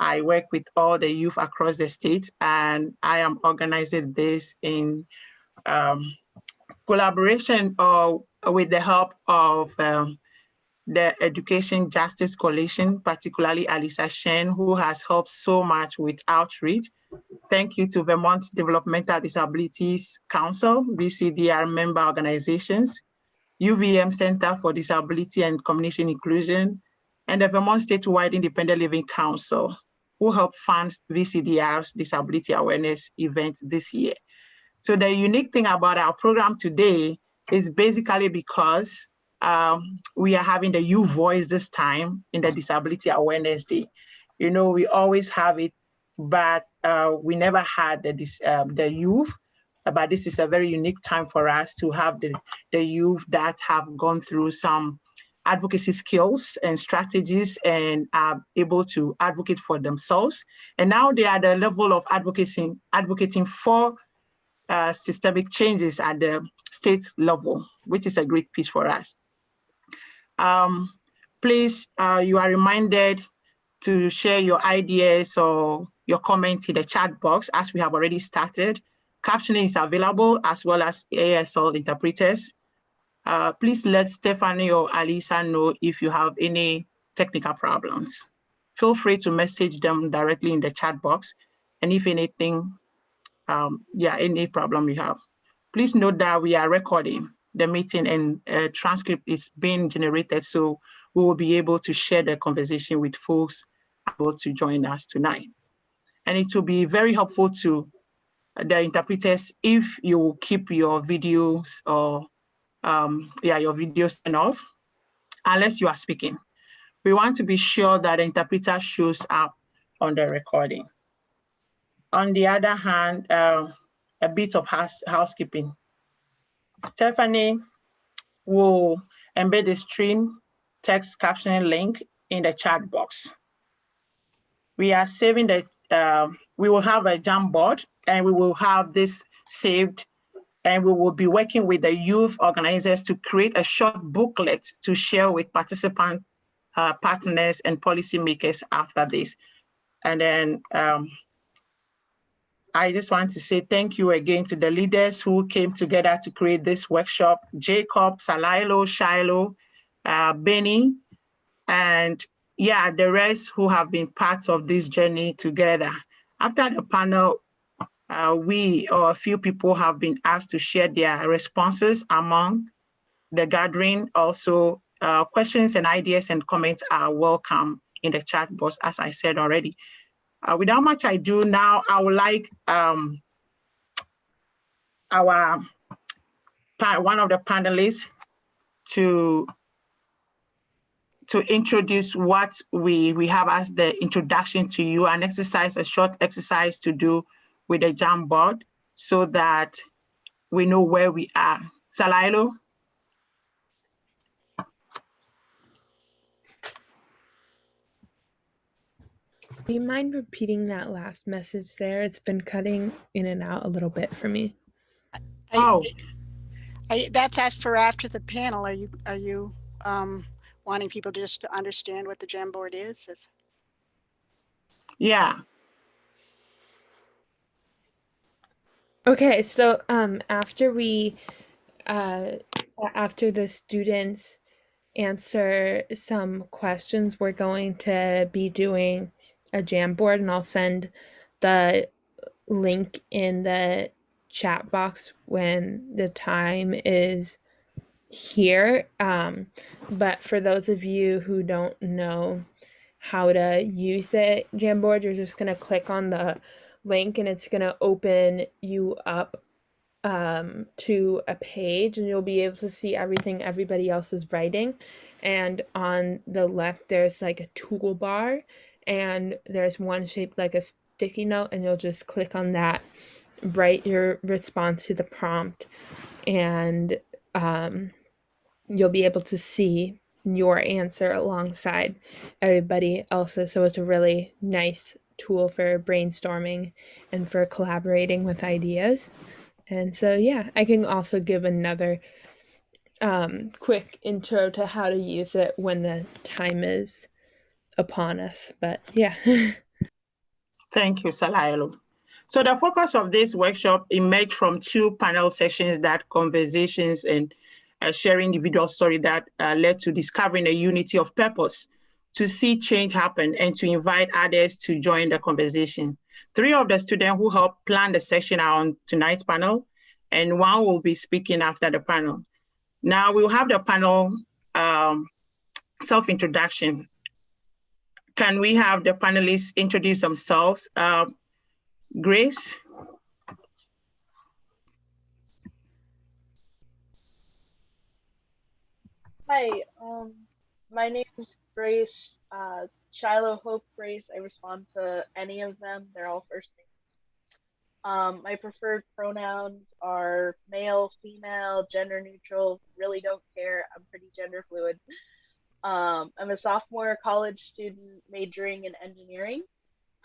I work with all the youth across the state and I am organizing this in um, collaboration uh, with the help of um, the Education Justice Coalition, particularly Alisa Shen, who has helped so much with outreach. Thank you to Vermont Developmental Disabilities Council, VCDR member organizations, UVM Center for Disability and Community Inclusion, and the Vermont Statewide Independent Living Council, who helped fund VCDR's disability awareness event this year. So the unique thing about our program today is basically because um, we are having the youth voice this time in the Disability Awareness Day. You know, we always have it, but uh, we never had the, um, the youth, but this is a very unique time for us to have the, the youth that have gone through some advocacy skills and strategies and are able to advocate for themselves. And now they are at the level of advocating, advocating for uh, systemic changes at the state level, which is a great piece for us. Um, please, uh, you are reminded to share your ideas or your comments in the chat box as we have already started. Captioning is available as well as ASL interpreters. Uh, please let Stephanie or Alisa know if you have any technical problems. Feel free to message them directly in the chat box. And if anything, um, yeah, any problem you have. Please note that we are recording the meeting and a transcript is being generated. So we will be able to share the conversation with folks able to join us tonight. And it will be very helpful to the interpreters if you keep your videos or um, yeah, your videos turned off, unless you are speaking. We want to be sure that the interpreter shows up on the recording. On the other hand, uh, a bit of house, housekeeping. Stephanie will embed the stream text captioning link in the chat box. We are saving the, uh, we will have a Jamboard and we will have this saved and we will be working with the youth organizers to create a short booklet to share with participant uh, partners and policymakers after this. And then um, I just want to say thank you again to the leaders who came together to create this workshop, Jacob, Salilo, Shiloh, uh, Benny, and yeah, the rest who have been part of this journey together. After the panel, uh, we or a few people have been asked to share their responses among the gathering. Also, uh, questions and ideas and comments are welcome in the chat box, as I said already. Uh, without much ado, now I would like um, our one of the panelists to to introduce what we we have as the introduction to you, an exercise, a short exercise to do with the Jamboard so that we know where we are. Salailo? Do you mind repeating that last message there? It's been cutting in and out a little bit for me. Oh, I, that's as for after the panel. Are you are you um, wanting people just to understand what the Jamboard is? Is- yeah. Okay, so um, after we, uh, after the students answer some questions, we're going to be doing a Jamboard and I'll send the link in the chat box when the time is here. Um, but for those of you who don't know how to use the Jamboard, you're just going to click on the link and it's going to open you up um, to a page and you'll be able to see everything everybody else is writing. And on the left, there's like a toolbar and there's one shaped like a sticky note and you'll just click on that write your response to the prompt and um, you'll be able to see your answer alongside everybody else's so it's a really nice tool for brainstorming and for collaborating with ideas and so yeah i can also give another um, quick intro to how to use it when the time is upon us. But yeah. Thank you, Salailo. So the focus of this workshop emerged from two panel sessions that conversations and uh, sharing individual story that uh, led to discovering a unity of purpose to see change happen and to invite others to join the conversation. Three of the students who helped plan the session are on tonight's panel, and one will be speaking after the panel. Now we'll have the panel um, self-introduction. Can we have the panelists introduce themselves? Uh, Grace? Hi, um, my name is Grace, uh, Shiloh Hope Grace. I respond to any of them. They're all first names. Um, my preferred pronouns are male, female, gender neutral, really don't care. I'm pretty gender fluid. Um, I'm a sophomore college student majoring in engineering.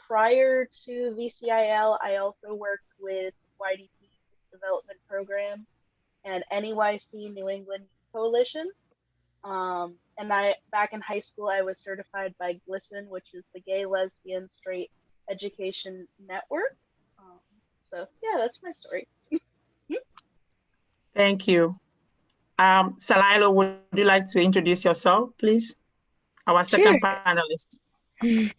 Prior to VCIL, I also worked with YDP Development Program and NEYC New England Coalition. Um, and I back in high school, I was certified by GLSEN, which is the Gay Lesbian Straight Education Network. Um, so yeah, that's my story. Thank you. Um, Salailo, would you like to introduce yourself, please? Our second Sure. panelist.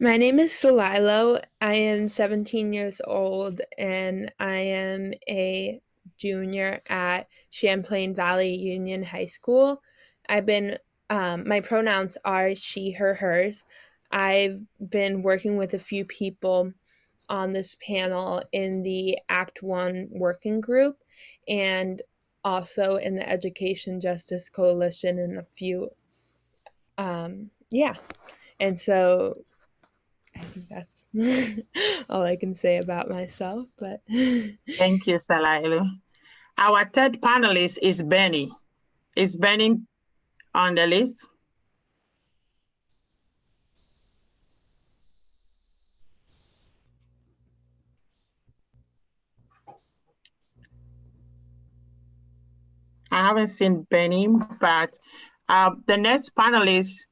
My name is Salilo. I am 17 years old and I am a junior at Champlain Valley Union High School. I've been, um, my pronouns are she, her, hers. I've been working with a few people on this panel in the Act One working group and also in the Education Justice Coalition and a few, um, yeah. And so I think that's all I can say about myself, but Thank you, Salailo. Our third panelist is Benny. Is Benny on the list? I haven't seen Benny, but uh, the next panelist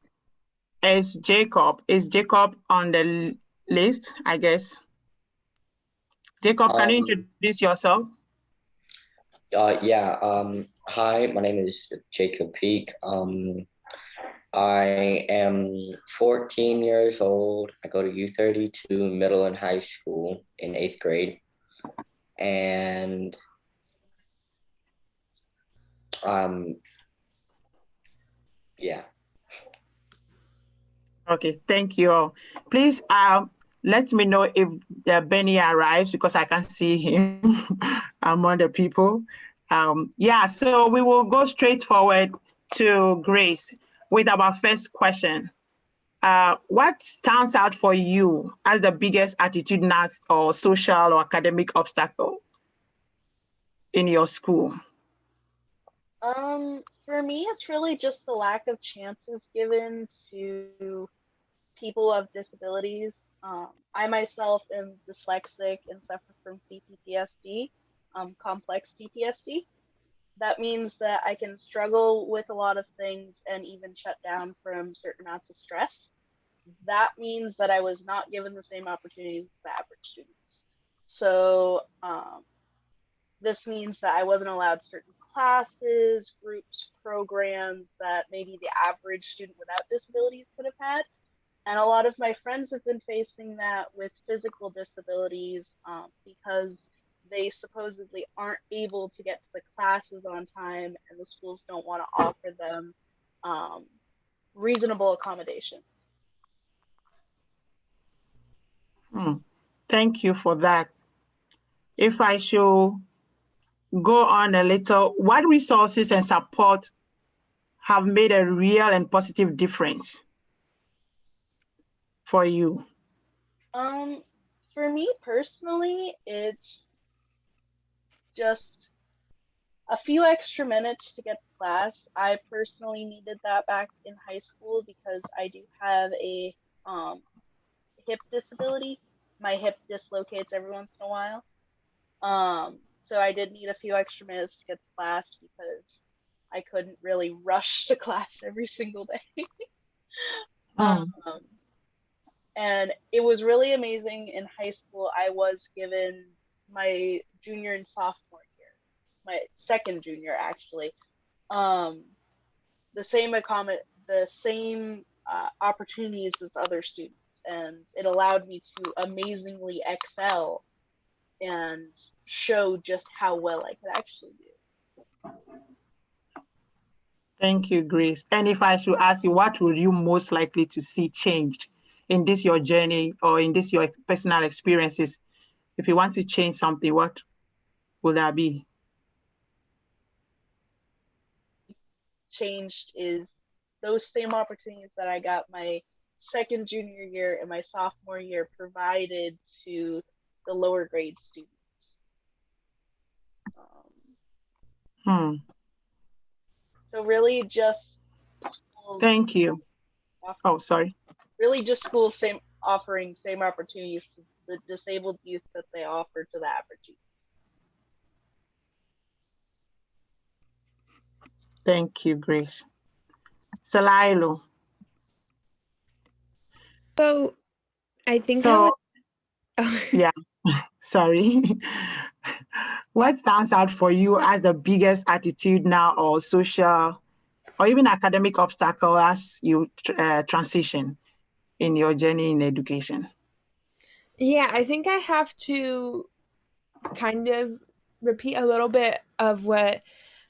is Jacob. Is Jacob on the list, I guess? Jacob, can you Um, introduce yourself? Uh, yeah. Um, hi, my name is Jacob Peak. Um, I am 14 years old. I go to U32 middle and high school in eighth grade. And um, yeah. Okay, thank you. all. Please um, let me know if the Benny arrives because I can see him among the people. Um, yeah, so we will go straight forward to Grace with our first question. Uh, what stands out for you as the biggest attitudinal or social or academic obstacle in your school? Um, for me, it's really just the lack of chances given to people of disabilities. Um, I myself am dyslexic and suffer from CPTSD, um, complex PTSD. That means that I can struggle with a lot of things and even shut down from certain amounts of stress. That means that I was not given the same opportunities as the average students. So, um, this means that I wasn't allowed certain classes, groups, programs that maybe the average student without disabilities could have had. And a lot of my friends have been facing that with physical disabilities um, because they supposedly aren't able to get to the classes on time and the schools don't want to offer them um, reasonable accommodations. Hmm. Thank you for that. If I should go on a little, what resources and support have made a real and positive difference for you? Um, for me personally, it's just a few extra minutes to get to class. I personally needed that back in high school because I do have a um, hip disability. My hip dislocates every once in a while. Um, so I did need a few extra minutes to get to class because I couldn't really rush to class every single day. Mm. Um, and it was really amazing in high school. I was given my junior and sophomore year, my second junior actually, um, the same accommod the same uh, opportunities as other students, and it allowed me to amazingly excel and show just how well I could actually do. Thank you, Grace. And if I should ask you, what would you most likely to see changed in this your journey or in this your personal experiences? If you want to change something, what will that be? Changed is those same opportunities that I got my second junior year and my sophomore year provided to the lower grade students. Um, Hmm. so really just Thank you. off- Oh, sorry. really just schools same offering same opportunities to the disabled youth that they offer to the average youth. Thank you, Grace. Salailo. So I think I So, would. Oh, yeah, sorry. what stands out for you as the biggest attitude now or social or even academic obstacle as you tr- uh, transition in your journey in education? Yeah, I think I have to kind of repeat a little bit of what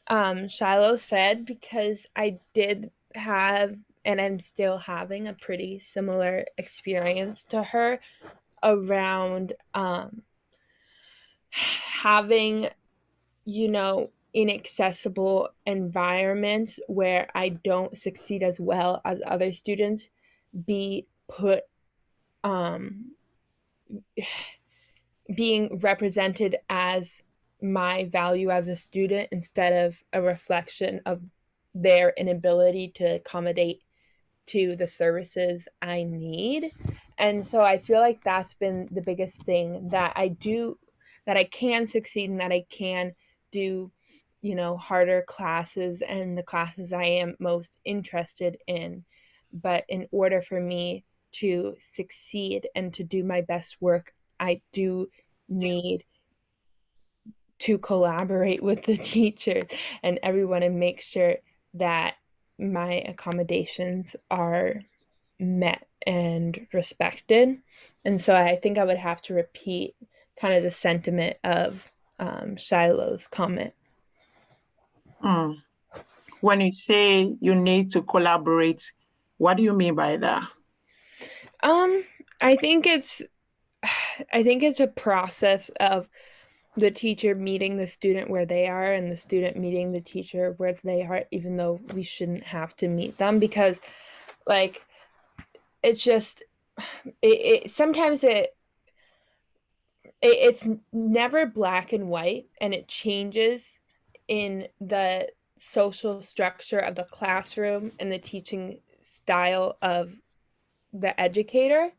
um, Shiloh said because I did have and I'm still having a pretty similar experience to her around um, having, you know, inaccessible environments where I don't succeed as well as other students be put um being represented as my value as a student instead of a reflection of their inability to accommodate to the services I need. And so I feel like that's been the biggest thing that I do that I can succeed and that I can do, you know, harder classes and the classes I am most interested in. But in order for me to succeed and to do my best work, I do need to collaborate with the teachers and everyone and make sure that my accommodations are met and respected. And so I think I would have to repeat kind of the sentiment of um, Shiloh's comment. Hmm. When you say you need to collaborate, what do you mean by that? Um, I think it's I think it's a process of the teacher meeting the student where they are and the student meeting the teacher where they are even though we shouldn't have to meet them because like it's just it, it sometimes it, it it's never black and white and it changes in the social structure of the classroom and the teaching style of the educator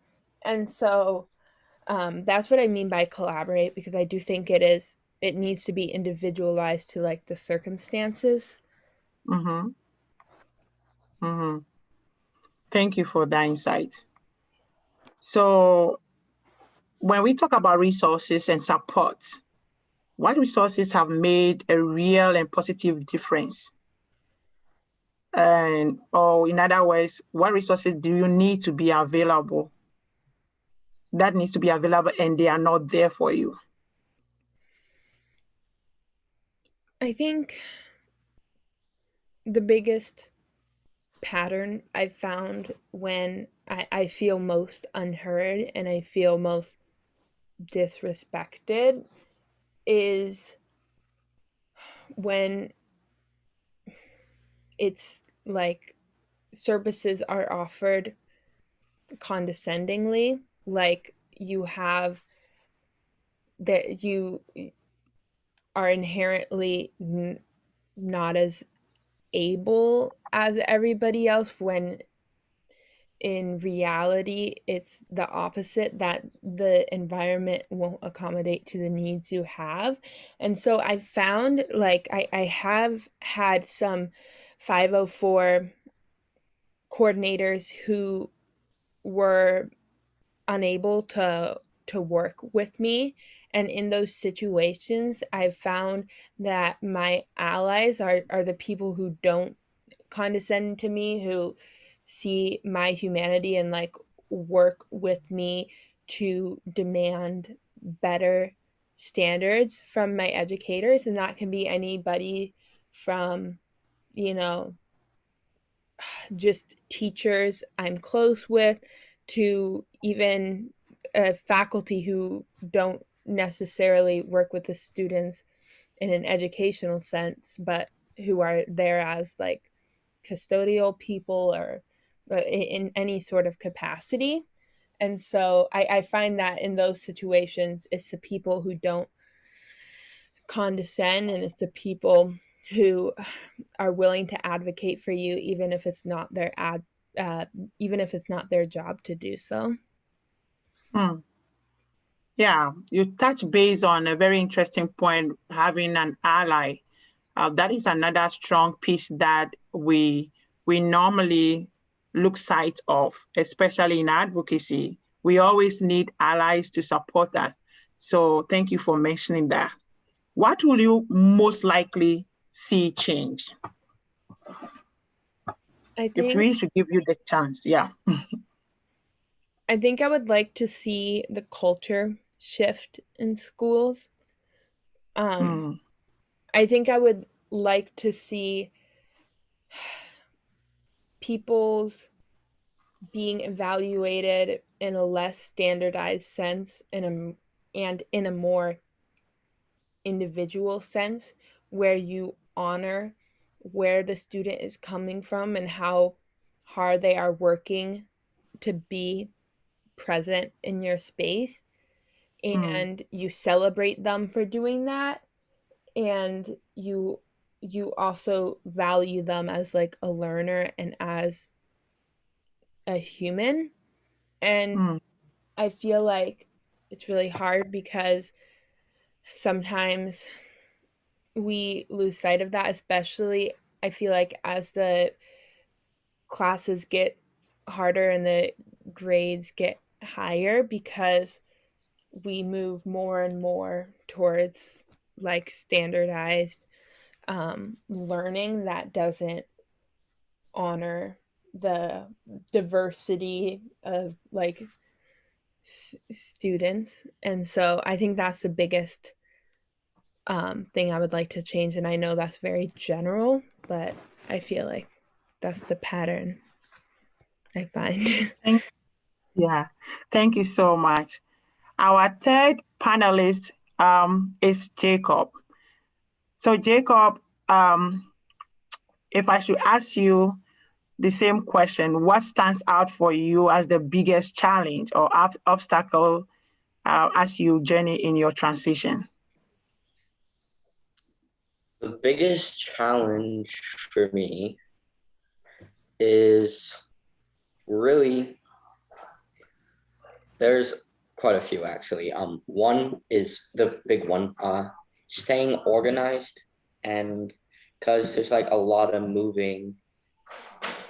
and so um, that's what i mean by collaborate because i do think it is it needs to be individualized to like the circumstances Mm-hmm. Mm-hmm. Thank you for that insight. So, when we talk about resources and support, what resources have made a real and positive difference? And, or in other words, what resources do you need to be available that needs to be available and they are not there for you? I think the biggest pattern I've found when I, I feel most unheard and I feel most disrespected is when it's like services are offered condescendingly like you have that you are inherently n- not as able as everybody else when in reality it's the opposite that the environment won't accommodate to the needs you have. And so i found like i, I have had some 504 coordinators who were unable to to work with me. And in those situations i've found that my allies are are the people who don't condescend to me who see my humanity and like work with me to demand better standards from my educators. And that can be anybody from you know just teachers i'm close with to even uh, faculty who don't necessarily work with the students in an educational sense but who are there as like custodial people or uh, in any sort of capacity. And so I, I find that in those situations it's the people who don't condescend and it's the people who are willing to advocate for you even if it's not their ad uh, even if it's not their job to do so Hmm. Yeah, you touch base on a very interesting point, having an ally. Uh, that is another strong piece that we we normally look sight of, especially in advocacy. We always need allies to support us. So thank you for mentioning that. What will you most likely see change? i If think we should give you the chance, yeah. i think i would like to see the culture shift in schools um Hmm. I think I would like to see people's being evaluated in a less standardized sense in a, and in a more individual sense where you honor where the student is coming from and how hard they are working to be present in your space Hmm. and you celebrate them for doing that and you you also value them as like a learner and as a human and Hmm. i feel like it's really hard because sometimes we lose sight of that especially i feel like as the classes get harder and the grades get higher because we move more and more towards like standardized um, learning that doesn't honor the diversity of like s- students. And so i think that's the biggest um, thing i would like to change and i know that's very general but i feel like that's the pattern i find Yeah, thank you so much. Our third panelist um, is Jacob. So Jacob, um, if I should ask you the same question, what stands out for you as the biggest challenge or ob- obstacle uh, as you journey in your transition? The biggest challenge for me is really there's quite a few actually. Um, one is the big one, uh, staying organized, and because there's like a lot of moving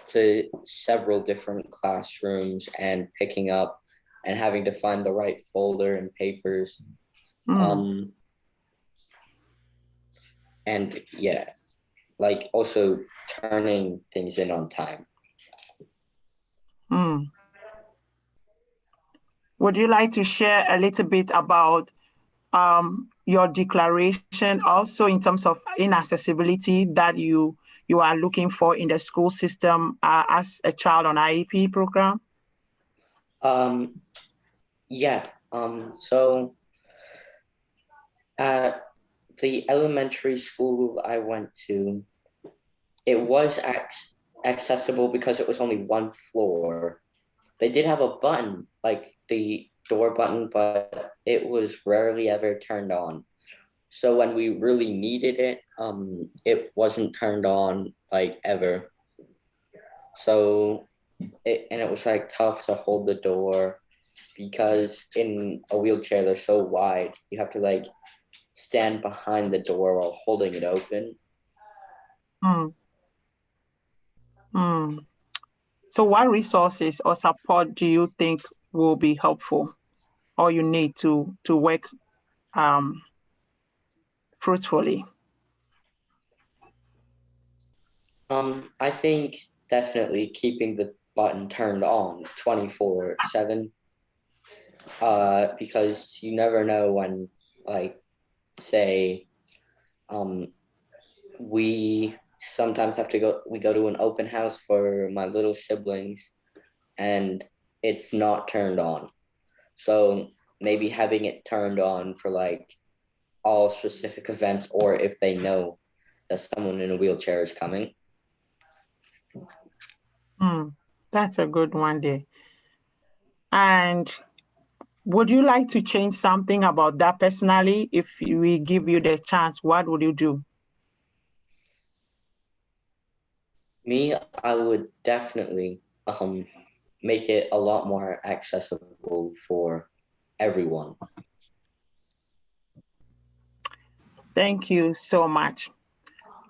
to several different classrooms and picking up and having to find the right folder and papers. Mm, Um, and yeah, like also turning things in on time. mm. Would you like to share a little bit about um, your declaration also in terms of inaccessibility that you you are looking for in the school system uh, as a child on IEP program? Um, yeah. Um, so at the elementary school I went to, it was ac- accessible because it was only one floor. They did have a button, like the door button, but it was rarely ever turned on. So when we really needed it, um, it wasn't turned on like ever. So it and it was like tough to hold the door because in a wheelchair they're so wide. You have to like stand behind the door while holding it open. Mm. Mm. So what resources or support do you think will be helpful or you need to, to work um, fruitfully? Um, I think definitely keeping the button turned on 24 7 uh, because you never know when, like, say, um, we sometimes have to go, we go to an open house for my little siblings and it's not turned on. So maybe having it turned on for like all specific events or if they know that someone in a wheelchair is coming. Hmm, that's a good one there. And would you like to change something about that personally? If we give you the chance, what would you do? Me, I would definitely um, make it a lot more accessible for everyone. Thank you so much.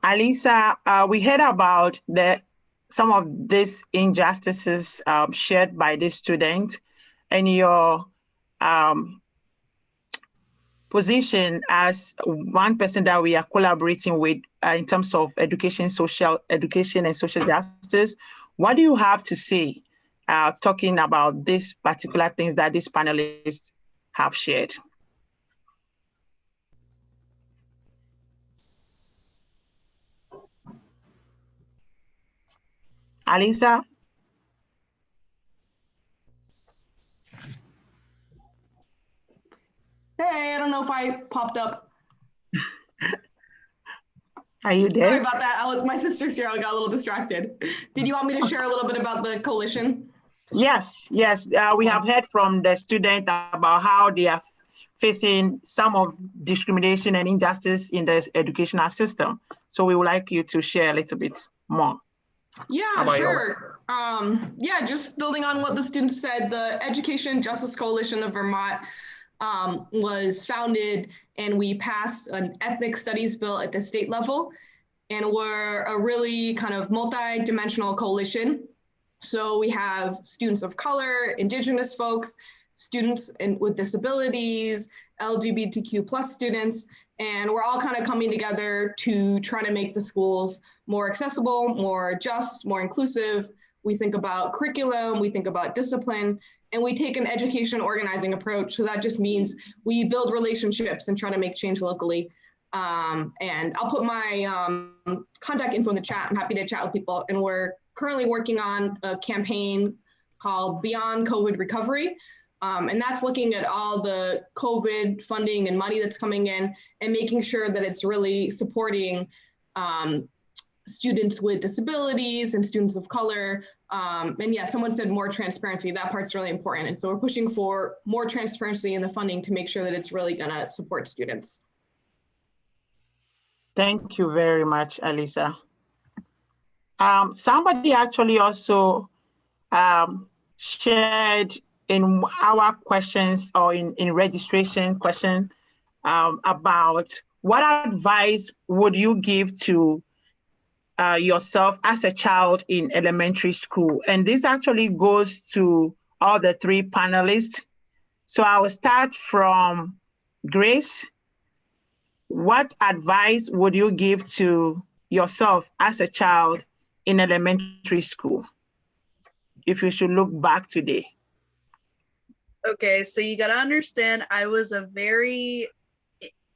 Alisa, uh, we heard about the some of these injustices um, shared by the student and your um, position as one person that we are collaborating with uh, in terms of education, social education and social justice. What do you have to say uh, talking about these particular things that these panelists have shared? Alisa? Hey, I don't know if I popped up. Are you there? Sorry about that. I was my sister's here. I got a little distracted. Did you want me to share a little bit about the coalition? Yes, yes. Uh, we have heard from the student about how they are facing some of discrimination and injustice in the educational system. So we would like you to share a little bit more. Yeah, sure. Um, yeah, just building on what the students said, the Education Justice Coalition of Vermont um, was founded and we passed an ethnic studies bill at the state level. And we're a really kind of multi-dimensional coalition. So we have students of color, indigenous folks, students in, with disabilities, LGBTQ plus students, and we're all kind of coming together to try to make the schools more accessible, more just, more inclusive. We think about curriculum, we think about discipline, and we take an education organizing approach. So that just means we build relationships and try to make change locally. Um, and I'll put my um, contact info in the chat. I'm happy to chat with people. And we're currently working on a campaign called Beyond COVID Recovery. Um, and that's looking at all the COVID funding and money that's coming in and making sure that it's really supporting um, students with disabilities and students of color. Um, and yeah, someone said more transparency. That part's really important. And so we're pushing for more transparency in the funding to make sure that it's really gonna support students. Thank you very much, Alisa. Um, somebody actually also um, shared in our questions or in, in registration question um, about what advice would you give to uh, yourself as a child in elementary school. And this actually goes to all the three panelists. So I will start from Grace. What advice would you give to yourself as a child in elementary school if you should look back today? Okay, so you got to understand, I was a very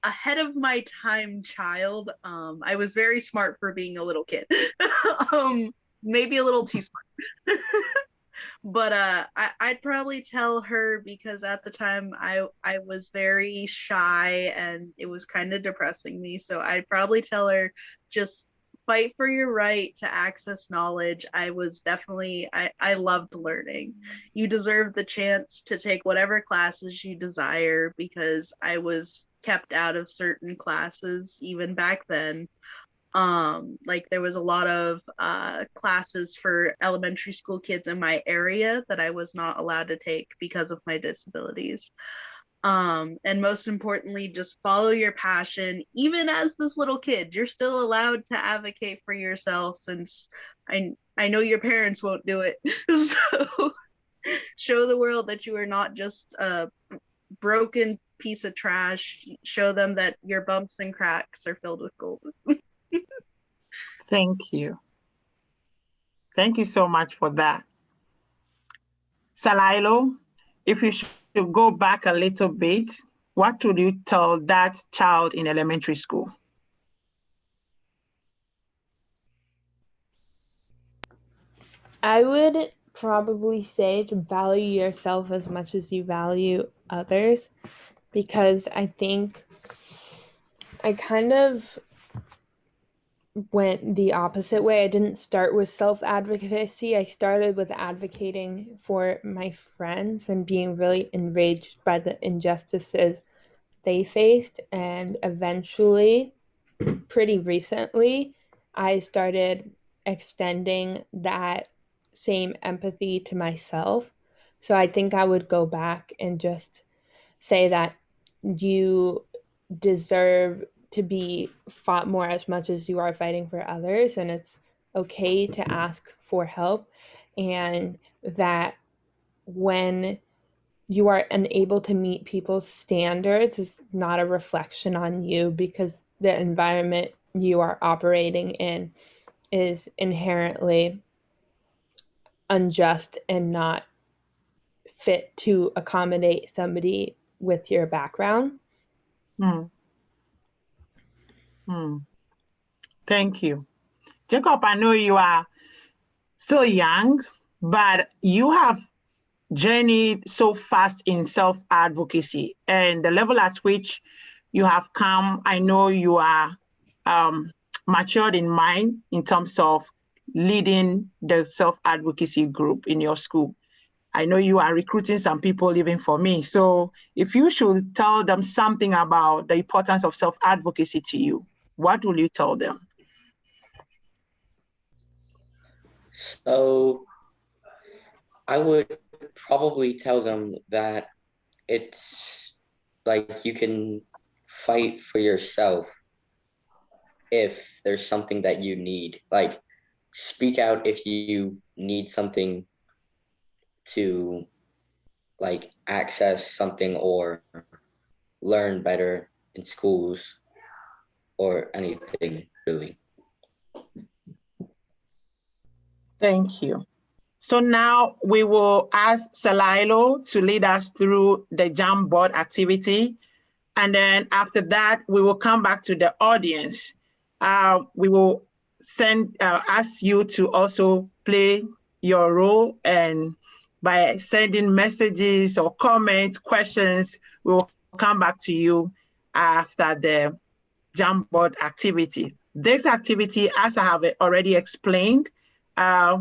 ahead of my time child. Um, I was very smart for being a little kid. um, maybe a little too smart. but uh, I, I'd probably tell her because at the time I I was very shy and it was kind of depressing me. So I'd probably tell her just fight for your right to access knowledge. I was definitely I, I loved learning. You deserve the chance to take whatever classes you desire because I was kept out of certain classes even back then um like there was a lot of uh classes for elementary school kids in my area that I was not allowed to take because of my disabilities Um, and most importantly, just follow your passion. Even as this little kid, you're still allowed to advocate for yourself since I I know your parents won't do it. so show the world that you are not just a broken piece of trash. Show them that your bumps and cracks are filled with gold. Thank you. Thank you so much for that. Salailo, if you should go back a little bit, what would you tell that child in elementary school? I would probably say to value yourself as much as you value others because I think I kind of went the opposite way. I didn't start with self advocacy. I started with advocating for my friends and being really enraged by the injustices they faced. And eventually, pretty recently, I started extending that same empathy to myself. So I think I would go back and just say that you deserve to be fought more as much as you are fighting for others and it's okay to ask for help and that when you are unable to meet people's standards is not a reflection on you because the environment you are operating in is inherently unjust and not fit to accommodate somebody with your background. Hmm. Hmm. Thank you. Jacob, I know you are still young, but you have journeyed so fast in self-advocacy and the level at which you have come, I know you are um, matured in mind in terms of leading the self-advocacy group in your school. I know you are recruiting some people even for me. So if you should tell them something about the importance of self-advocacy to you, what will you tell them? So I would probably tell them that it's like you can fight for yourself if there's something that you need. Like speak out if you need something to like access something or learn better in schools or anything really. Thank you. So now we will ask Salilo to lead us through the Jamboard activity. And then after that, we will come back to the audience. Uh, we will send uh, ask you to also play your role and by sending messages or comments, questions, we will come back to you after the Jamboard activity. This activity, as I have already explained, uh,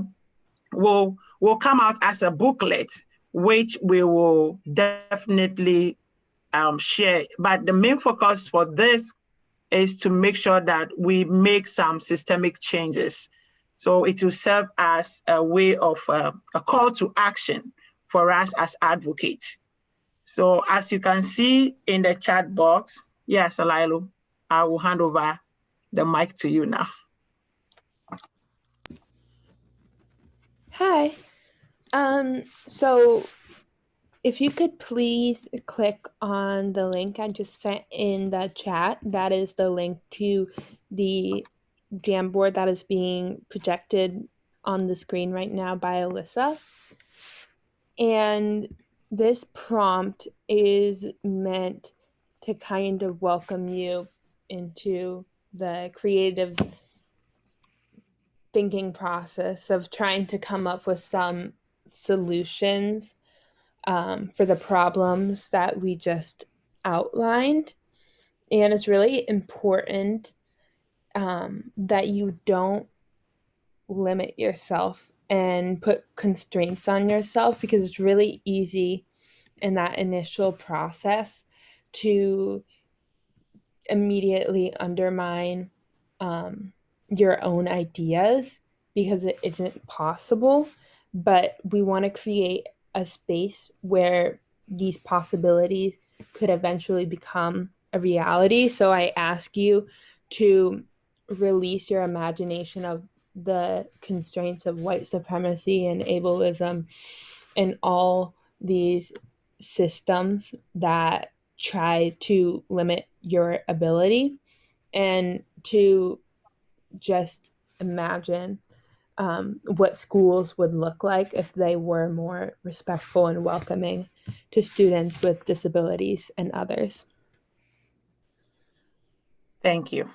will, will come out as a booklet, which we will definitely um, share. But the main focus for this is to make sure that we make some systemic changes so it will serve as a way of uh, a call to action for us as advocates. So as you can see in the chat box, yes, Alilo, I will hand over the mic to you now. Hi. Um, so if you could please click on the link I just sent in the chat, that is the link to the Jamboard that is being projected on the screen right now by Alyssa. And this prompt is meant to kind of welcome you into the creative thinking process of trying to come up with some solutions um, for the problems that we just outlined. And it's really important um, that you don't limit yourself and put constraints on yourself because it's really easy in that initial process to immediately undermine um, your own ideas because it isn't possible. But we want to create a space where these possibilities could eventually become a reality. So I ask you to release your imagination of the constraints of white supremacy and ableism and all these systems that try to limit your ability and to just imagine um, what schools would look like if they were more respectful and welcoming to students with disabilities and others. Thank you.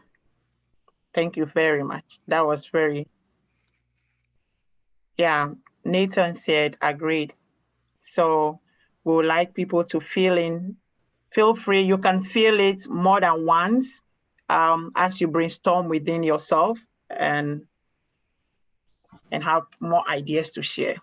Thank you very much. That was very, yeah, Nathan said agreed. So we would like people to feel in, feel free. You can feel it more than once um, as you brainstorm within yourself and and have more ideas to share.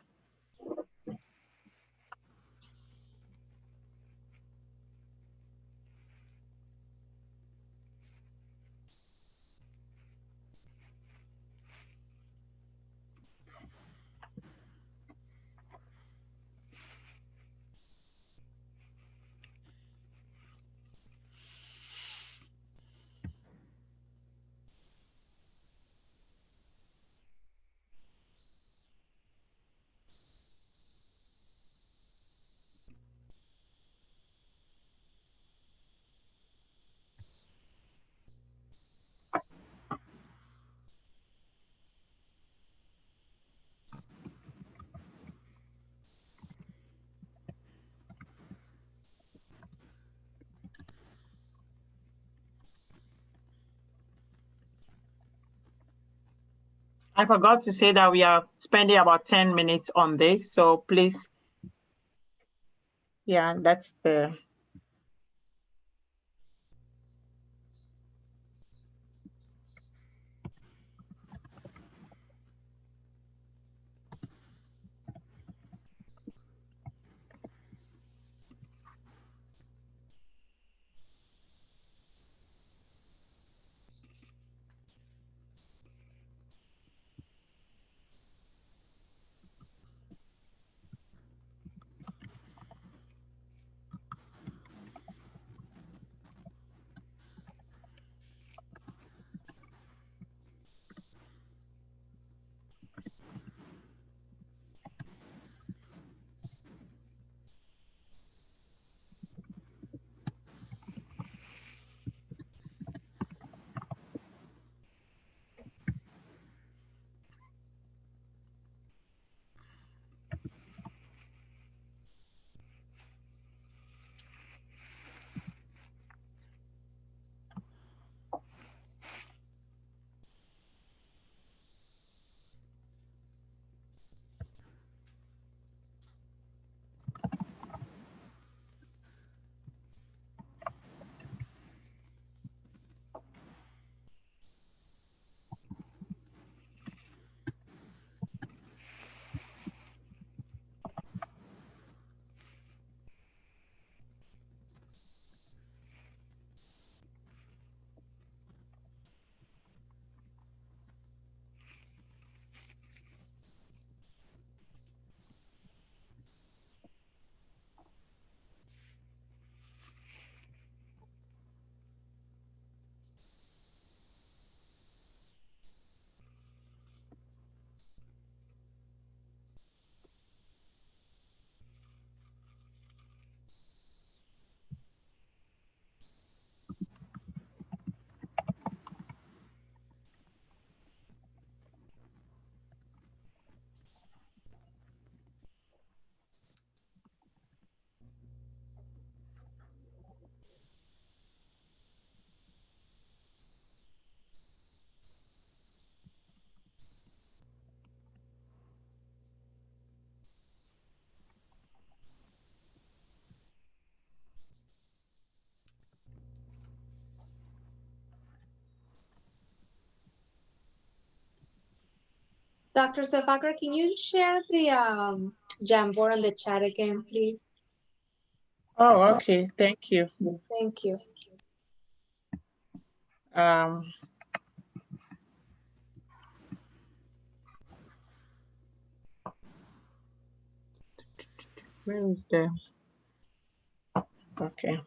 I forgot to say that we are spending about 10 minutes on this. So please, yeah, that's the Dr. Zefakar, can you share the um, Jamboard on the chat again, please? Oh, okay. Thank you. Thank you. Um, where is the? Okay.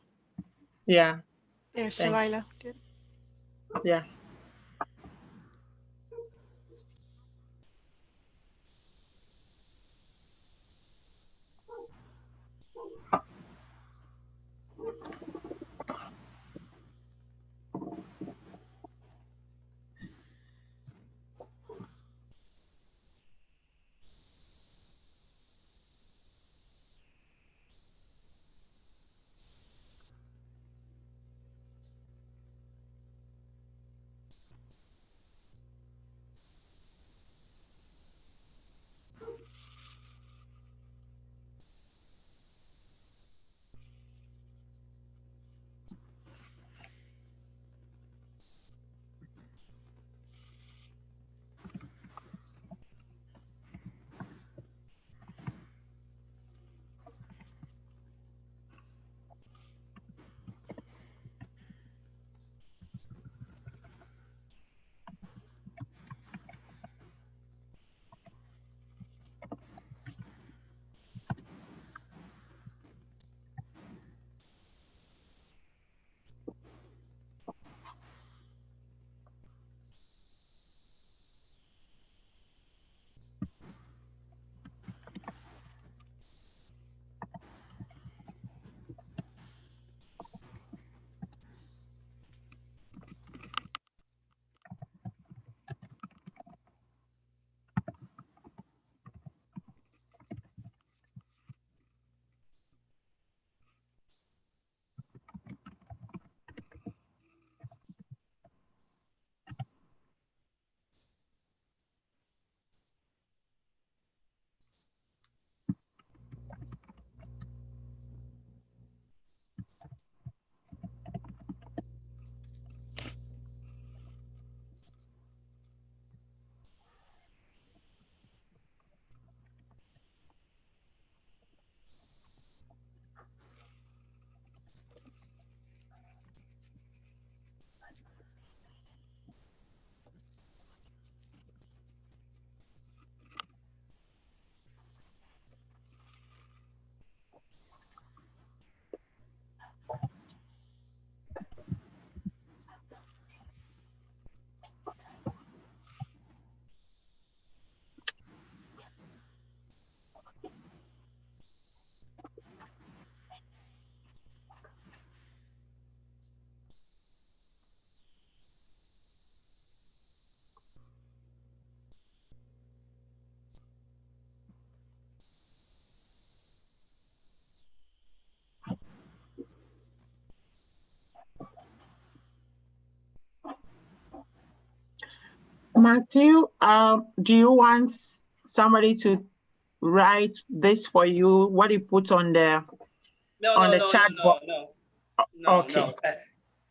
Yeah, There, Thank- Salila yeah. Matthew, um, do you want somebody to write this for you? What you put on the No, on no, the no, chat no, box? no, no, no, okay. no. Uh,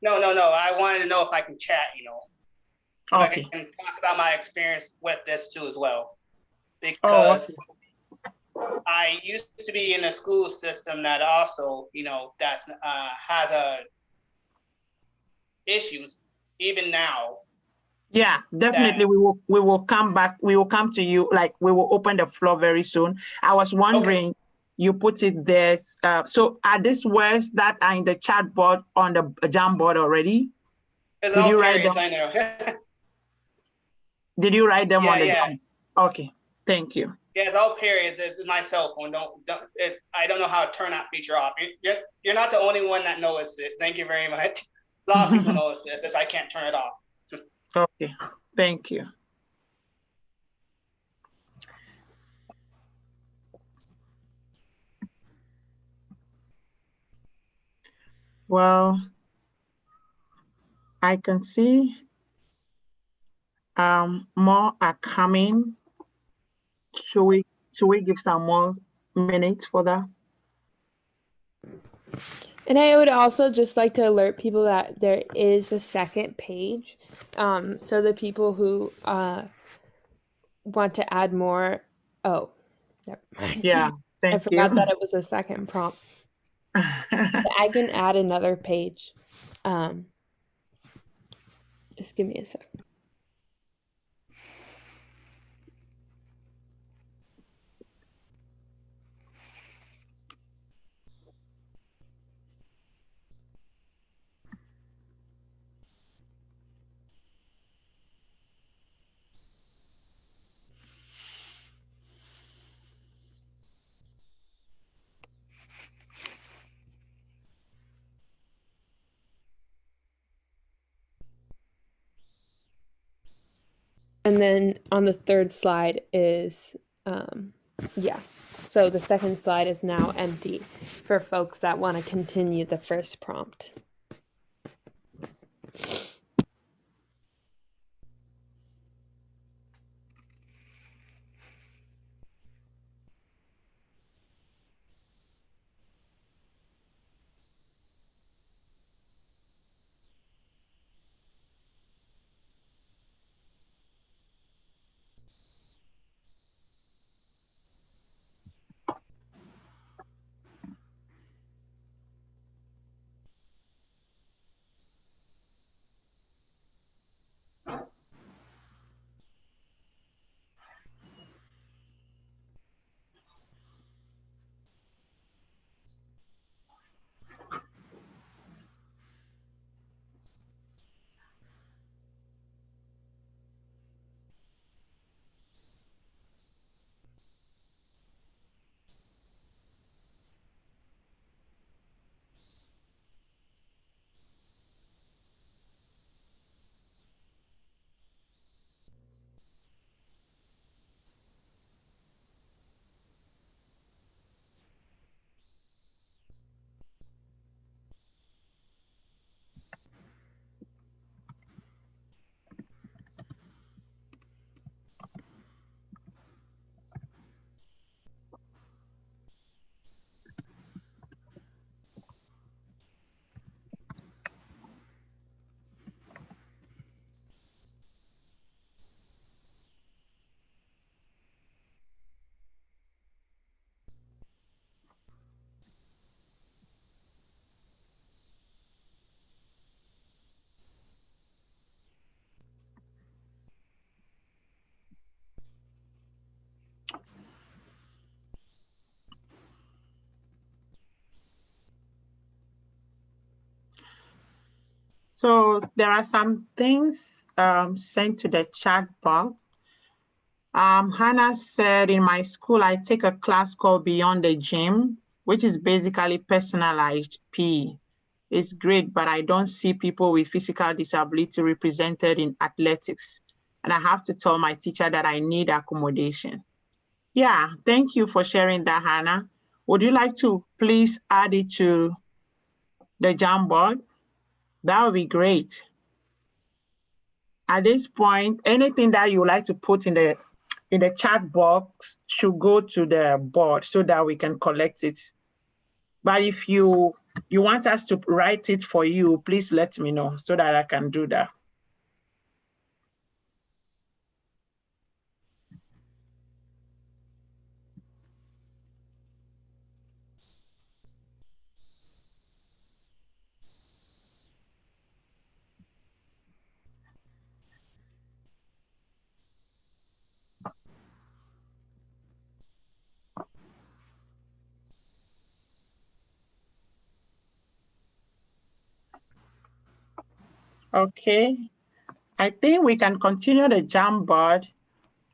No, no, no. I wanted to know if I can chat, you know. If I Okay. can talk about my experience with this too as well. Oh, Because okay. I used to be in a school system that also, you know, that's uh, has a issues even now. Yeah, definitely. We will we will come back. We will come to you. Like we will open the floor very soon. I was wondering, you put it there. Uh, so are these words that are in the chat board on the Jamboard already? Did you write them? Did you write them on the yeah. Jam- Okay, thank you. yeah, it's all periods. It's my cell phone. Don't, don't it's I don't know how to turn that feature off. You- You're, you're not the only one that noticed it. Thank you very much. A lot of people notice this. It's I can't turn it off. Okay, thank you. Well, I can see um, more are coming. Should we should we give some more minutes for that? And I would also just like to alert people that there is a second page. Um, so the people who uh, want to add more, oh, never mind. Yeah, I forgot you. that it was a second prompt. I can add another page. Um, just give me a sec. And then on the third slide is, um, yeah. So the second slide is now empty for folks that want to continue the first prompt. So there are some things um, sent to the chat box. Um, Hannah said, in my school, I take a class called Beyond the Gym, which is basically personalized PE. It's great, but I don't see people with physical disability represented in athletics. And I have to tell my teacher that I need accommodation. Yeah, thank you for sharing that, Hannah. Would you like to please add it to the Jamboard? That would be great. At this point, anything that you would like to put in the in the chat box should go to the board so that we can collect it. But if you you want us to write it for you, please let me know so that I can do that. Okay, I think we can continue the Jamboard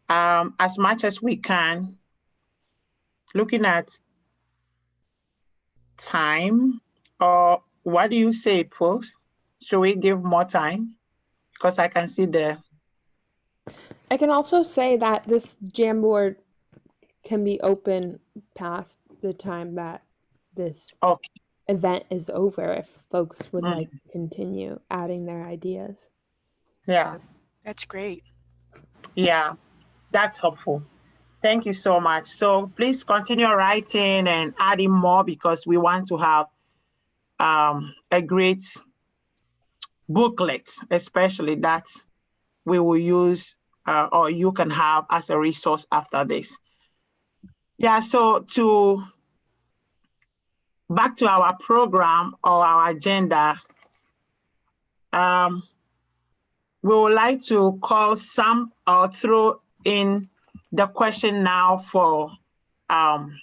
um, as much as we can. Looking at time, or what do you say, folks? Should we give more time? Because I can see the. I can also say that this Jamboard can be open past the time that this okay event is over if folks would Mm. like to continue adding their ideas. Yeah, That's great. yeah, that's helpful. Thank you so much. So please continue writing and adding more because we want to have um, a great booklet, especially that we will use uh, or you can have as a resource after this. Yeah, so to back to our program or our agenda, um, we would like to call some or throw in the question now for um,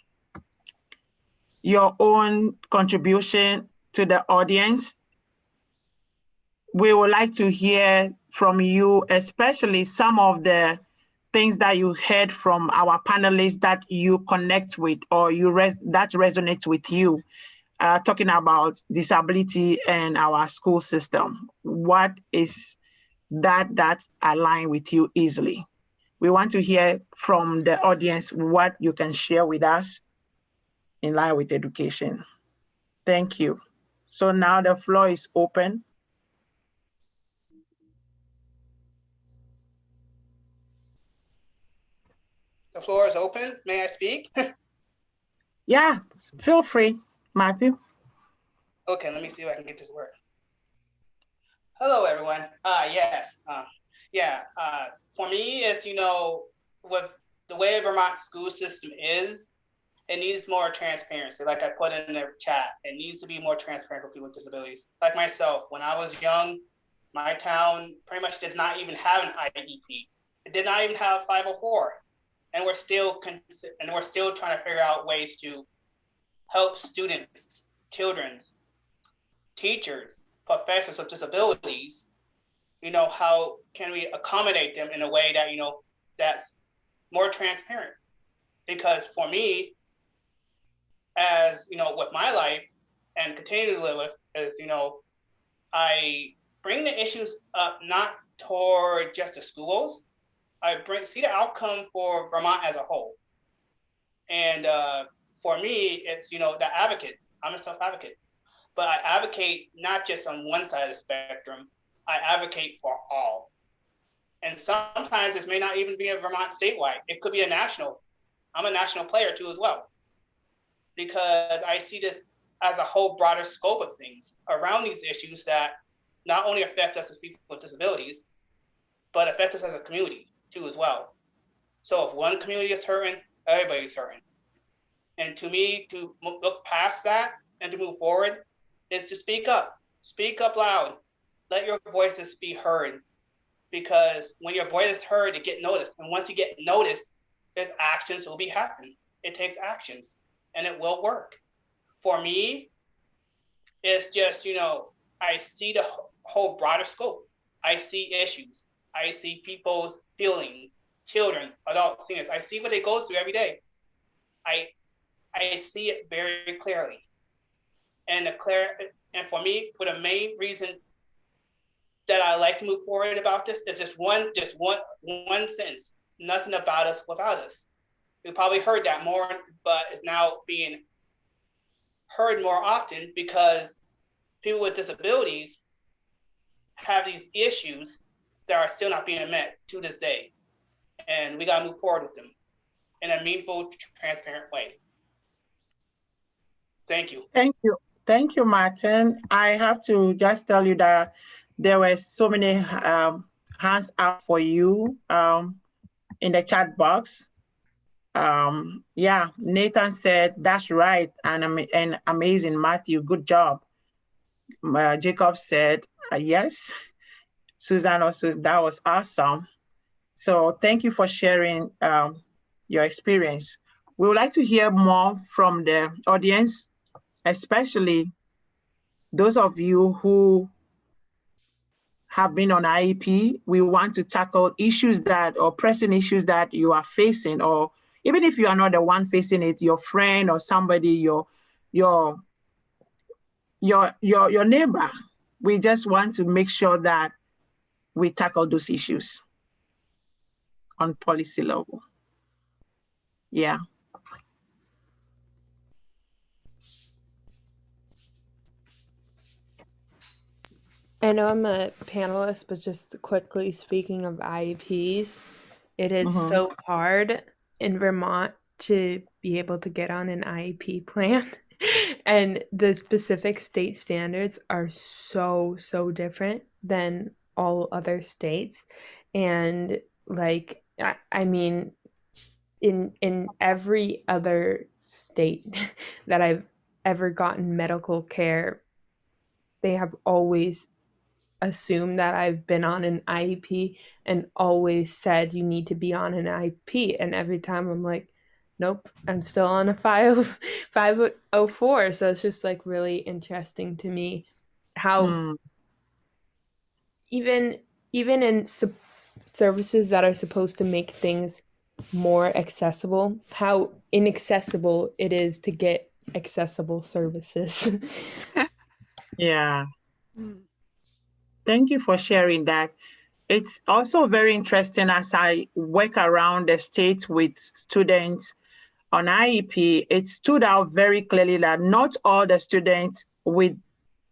your own contribution to the audience. We would like to hear from you, especially some of the things that you heard from our panelists that you connect with or you res that resonates with you, uh, talking about disability and our school system. What is that that align with you easily. We want to hear from the audience what you can share with us in line with education. Thank you. So now the floor is open. The floor is open. May I speak? yeah, feel free, Matthew. Okay, let me see if I can get this work. Hello, everyone. Uh, yes, uh, yeah. Uh, for me, it's you know, with the way Vermont school system is, it needs more transparency. Like I put in the chat, it needs to be more transparent for people with disabilities. Like myself, when I was young, my town pretty much did not even have an IEP. It did not even have 504 and we're still and we're still trying to figure out ways to help students, children's, teachers, professors with disabilities. You know, how can we accommodate them in a way that you know that's more transparent? Because for me, as you know, with my life and continue to live with, is you know, I bring the issues up not toward just the schools, I bring see the outcome for Vermont as a whole. And uh, for me, it's you know the advocate. I'm a self advocate, but I advocate not just on one side of the spectrum. I advocate for all. And sometimes this may not even be a Vermont statewide. It could be a national. I'm a national player too as well, because I see this as a whole broader scope of things around these issues that not only affect us as people with disabilities, but affect us as a community too as well. So if one community is hurting, everybody's hurting. And to me, to look past that and to move forward is to speak up. Speak up loud. Let your voices be heard. Because when your voice is heard, it get noticed. And once you get noticed, there's actions will be happening. It takes actions and it will work. For me, it's just, you know, I see the whole broader scope. I see issues. I see people's feelings, children, adults, seniors. I see what they go through every day. I I see it very clearly. And the clear and for me, for the main reason that I like to move forward about this is just one, just one, one sentence. Nothing about us without us. We probably heard that more, but it's now being heard more often because people with disabilities have these issues that are still not being met to this day. And we got to move forward with them in a meaningful, transparent way. Thank you. Thank you. Thank you, Martin. I have to just tell you that there were so many um, hands up for you um, in the chat box. Um, yeah, Nathan said, that's right, and, and amazing, Matthew, good job. Uh, Jacob said, uh, yes. Susan also, that was awesome. So thank you for sharing um, your experience. We would like to hear more from the audience, especially those of you who have been on IEP. We want to tackle issues that or pressing issues that you are facing, or even if you are not the one facing it, your friend or somebody, your your your your your neighbor. We just want to make sure that we tackle those issues on policy level. Yeah. I know I'm a panelist, but just quickly speaking of IEPs, it is Mhm. so hard in Vermont to be able to get on an IEP plan. and the specific state standards are so, so different than all other states. And like I, I mean in in every other state that I've ever gotten medical care they have always assumed that I've been on an IEP and always said you need to be on an IEP and every time I'm like nope I'm still on a 5 504 so it's just like really interesting to me how Mm, even even in sup- services that are supposed to make things more accessible how inaccessible it is to get accessible services yeah. Mm. Thank you for sharing that. it's also very interesting as I work around the state with students on IEP, it stood out very clearly that not all the students with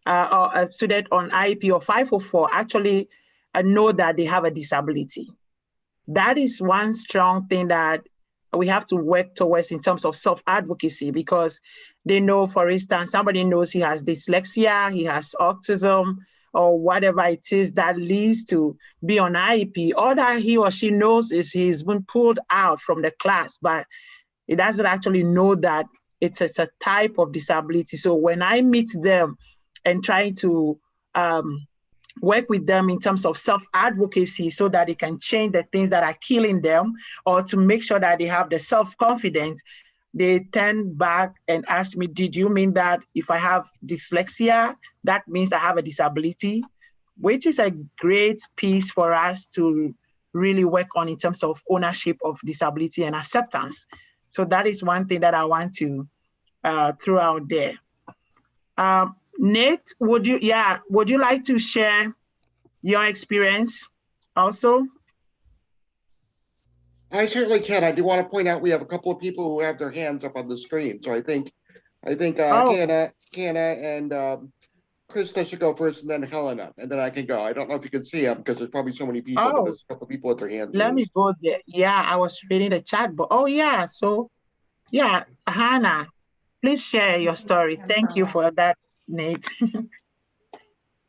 uh, a student on IEP or 504 actually uh, know that they have a disability. That is one strong thing that we have to work towards in terms of self-advocacy because they know, for instance, somebody knows he has dyslexia, he has autism, or whatever it is that leads to be on IEP. All that he or she knows is he's been pulled out from the class, but it doesn't actually know that it's a type of disability. So when I meet them and trying to um, work with them in terms of self-advocacy so that they can change the things that are killing them or to make sure that they have the self-confidence, they turn back and ask me, did you mean that if I have dyslexia, that means I have a disability? Which is a great piece for us to really work on in terms of ownership of disability and acceptance. So that is one thing that I want to uh, throw out there. Um, Nate, would you, yeah, would you like to share your experience also? I certainly can. I do want to point out we have a couple of people who have their hands up on the screen. So I think, I think uh, Oh. Hannah, Hannah and um, Krista should go first and then Helena, and then I can go. I don't know if you can see them because there's probably so many people. Oh. There's a couple of people with their hands. Let me go there. Yeah, I was reading the chat, but oh yeah, so yeah, Hannah, please share your story. Thank you for that, Nate.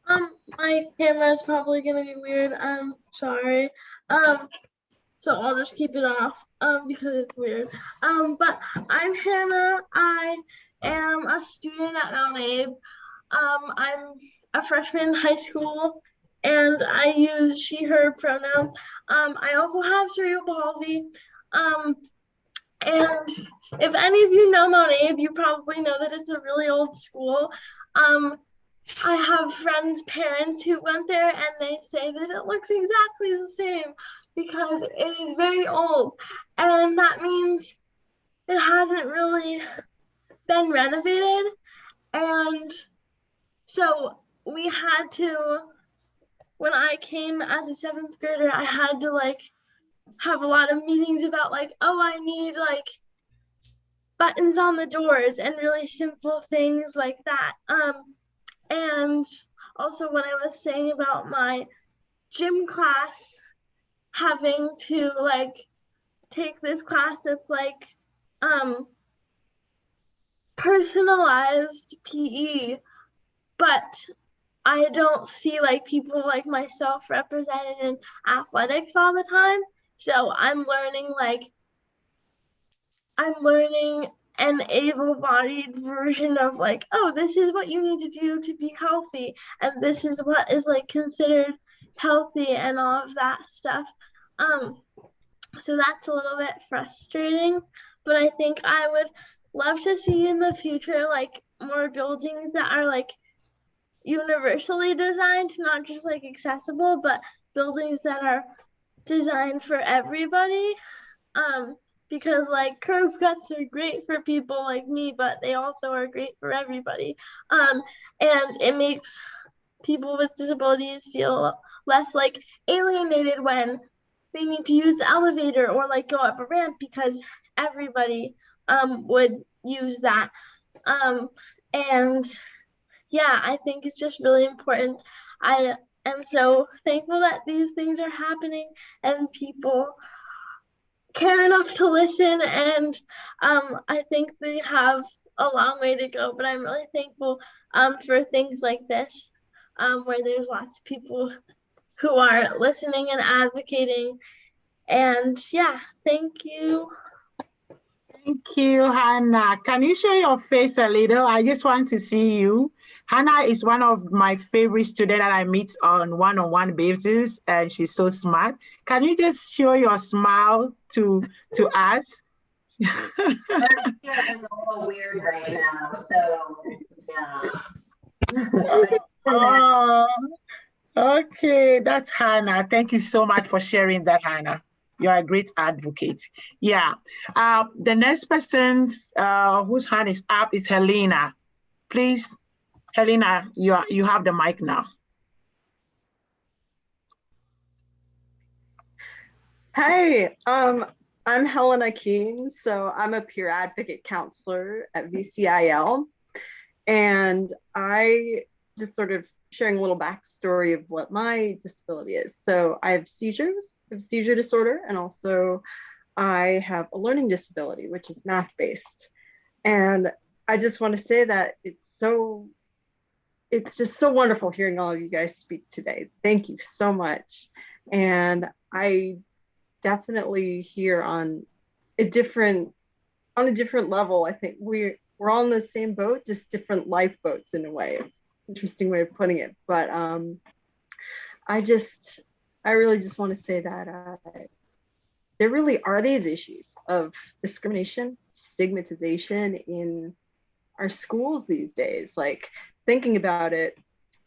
Um, my camera is probably gonna be weird. I'm sorry. Um, so I'll just keep it off. Um, because it's weird. Um, but I'm Hannah. I am a student at Mount Abe. Um, I'm a freshman in high school, and I use she/her pronoun. Um, I also have cerebral palsy. Um, and if any of you know Mount Abe, you probably know that it's a really old school. Um, I have friends' parents who went there and they say that it looks exactly the same because it is very old. And that means it hasn't really been renovated. And so we had to, when I came as a seventh grader, I had to like have a lot of meetings about like, oh, I need like buttons on the doors and really simple things like that. Um, and also what I was saying about my gym class having to like take this class that's like um personalized PE, but I don't see like people like myself represented in athletics all the time. So I'm learning like I'm learning an able-bodied version of like, oh, this is what you need to do to be healthy, and this is what is like considered healthy and all of that stuff. Um, so that's a little bit frustrating, but I think I would love to see in the future like more buildings that are like universally designed, not just like accessible, but buildings that are designed for everybody. Um, because like curb cuts are great for people like me, but they also are great for everybody. Um, and it makes people with disabilities feel less like alienated when they need to use the elevator or like go up a ramp because everybody um, would use that. Um, and yeah, I think it's just really important. I am so thankful that these things are happening and people care enough to listen and um, i think we have a long way to go but i'm really thankful um, for things like this um, where there's lots of people who are listening and advocating. And yeah thank you Thank you, Hannah. Can you show your face a little? I just want to see you. Hannah is one of my favorite students that I meet on one-on-one basis, and she's so smart. Can you just show your smile to to us? it's a little weird right now, so yeah. oh, okay, that's Hannah. Thank you so much for sharing that, Hannah. You're a great advocate. Yeah. Uh, the next person uh, whose hand is up is Helena. Please, Helena, you, are, you have the mic now. Hey, um, I'm Helena Keene. So I'm a peer advocate counselor at VCIL. And I just sort of sharing a little backstory of what my disability is. So I have seizures, I have seizure disorder, and also I have a learning disability, which is math based. And I just want to say that it's so, it's just so wonderful hearing all of you guys speak today. Thank you so much. And I definitely here on a different, on a different level, I think we're, we're all in the same boat, just different lifeboats in a way. It's interesting way of putting it, but um, I just, I really just want to say that uh, there really are these issues of discrimination, stigmatization in our schools these days. Like thinking about it,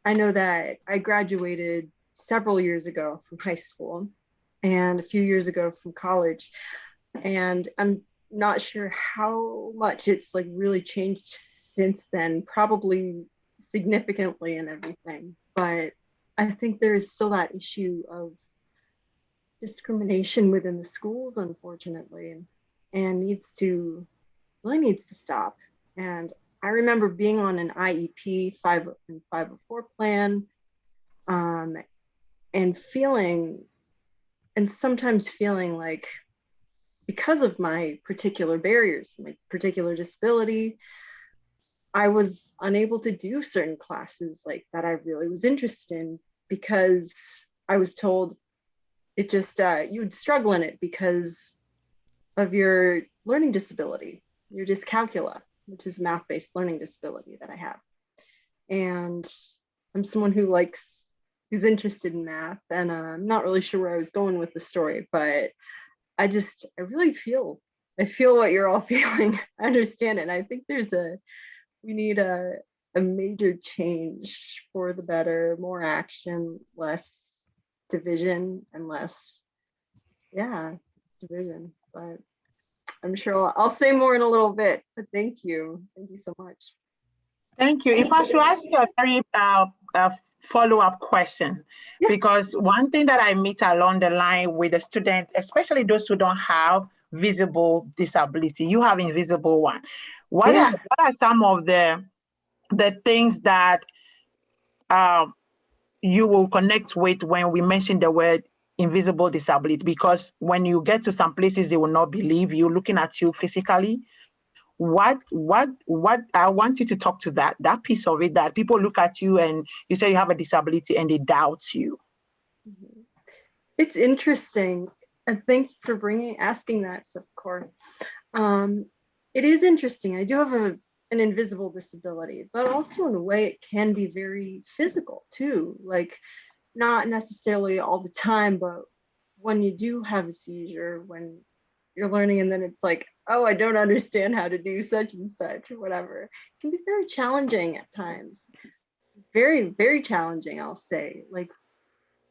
I know that I graduated several years ago from high school and a few years ago from college. And I'm not sure how much it's like really changed since then, probably significantly and everything. But I think there is still that issue of discrimination within the schools, unfortunately, and, needs to really needs to stop. And I remember being on an IEP 5 and 504 plan um, and feeling, and sometimes feeling like because of my particular barriers, my particular disability, I was unable to do certain classes like that I really was interested in because I was told it just, uh, you would struggle in it because of your learning disability, your dyscalculia, which is math-based learning disability that I have. And I'm someone who likes, who's interested in math and uh, I'm not really sure where I was going with the story, but I just, I really feel, I feel what you're all feeling. I understand it. And I think there's a, we need a, a major change for the better, more action, less division and less, yeah, division. But I'm sure I'll, I'll say more in a little bit, but thank you. Thank you so much. Thank you. If I should ask you a very uh, uh, follow-up question, yeah. because one thing that I meet along the line with the student, especially those who don't have visible disability, you have invisible one. What, yeah. are, what are some of the, the things that um, you will connect with when we mention the word invisible disability? Because when you get to some places, they will not believe you looking at you physically. What, what, what, I want you to talk to that, that piece of it, that people look at you and you say you have a disability and they doubt you. Mm-hmm. It's interesting. And thanks for bringing, asking that, Sapkor. Um, it is interesting. I do have a, an invisible disability, but also in a way it can be very physical too. Like not necessarily all the time, but when you do have a seizure, when you're learning and then it's like, oh, I don't understand how to do such and such or whatever. It can be very challenging at times. Very, very challenging, I'll say. Like,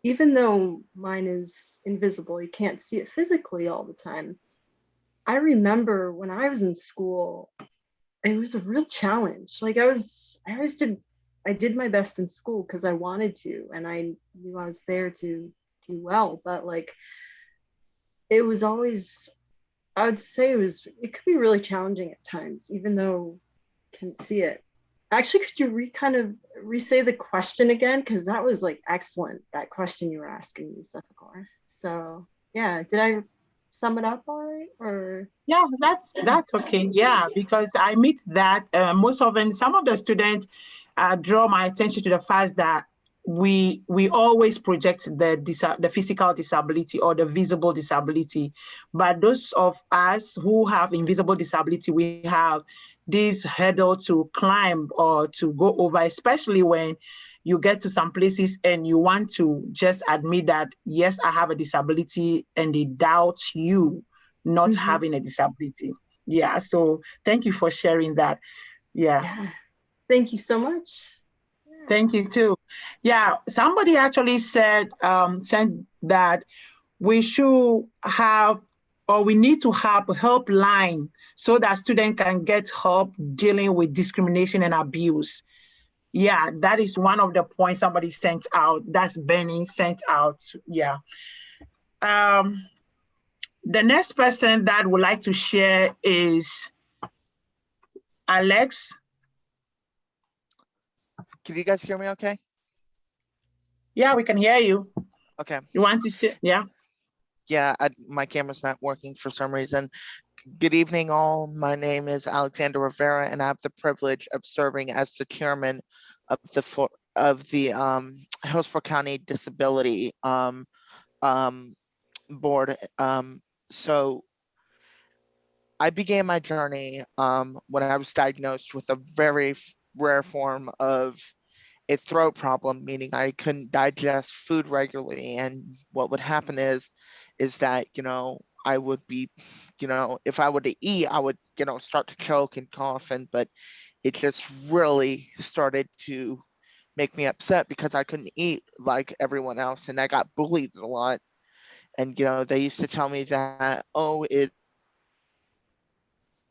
even though mine is invisible, you can't see it physically all the time. I remember when I was in school, it was a real challenge. Like I was, I always did, I did my best in school because I wanted to, and I knew I was there to do well. But like, it was always, I would say it was, it could be really challenging at times, even though I can't see it. Actually, could you re kind of re-say the question again? Because that was like excellent, that question you were asking me. So yeah, did I sum it up all right or? Yeah that's that's okay. Yeah because i meet that uh, most often some of the students uh, draw my attention to the fact that we we always project the the physical disability or the visible disability. But those of us who have invisible disability we have this hurdle to climb or to go over especially when you get to some places and you want to just admit that, yes, I have a disability and they doubt you not mm -hmm. having a disability. Yeah, so thank you for sharing that. Yeah. yeah. Thank you so much. Thank you too. Yeah, somebody actually said, um, said that we should have or we need to have a helpline so that students can get help dealing with discrimination and abuse. Yeah, that is one of the points somebody sent out. That's Benny sent out. Yeah. Um, the next person that would like to share is Alex. Can you guys hear me okay? Yeah, we can hear you. Okay. You want to share? Yeah. Yeah, I, my camera's not working for some reason. Good evening, all. My name is Alexander Rivera, and I have the privilege of serving as the chairman of the of the um, Hillsborough County Disability um, um, Board. Um, so I began my journey um, when I was diagnosed with a very rare form of a throat problem, meaning I couldn't digest food regularly. And what would happen is, is that, you know, I would be, you know, if I were to eat, I would, you know, start to choke and cough and, but it just really started to make me upset because I couldn't eat like everyone else. And I got bullied a lot. And, you know, they used to tell me that, oh, it,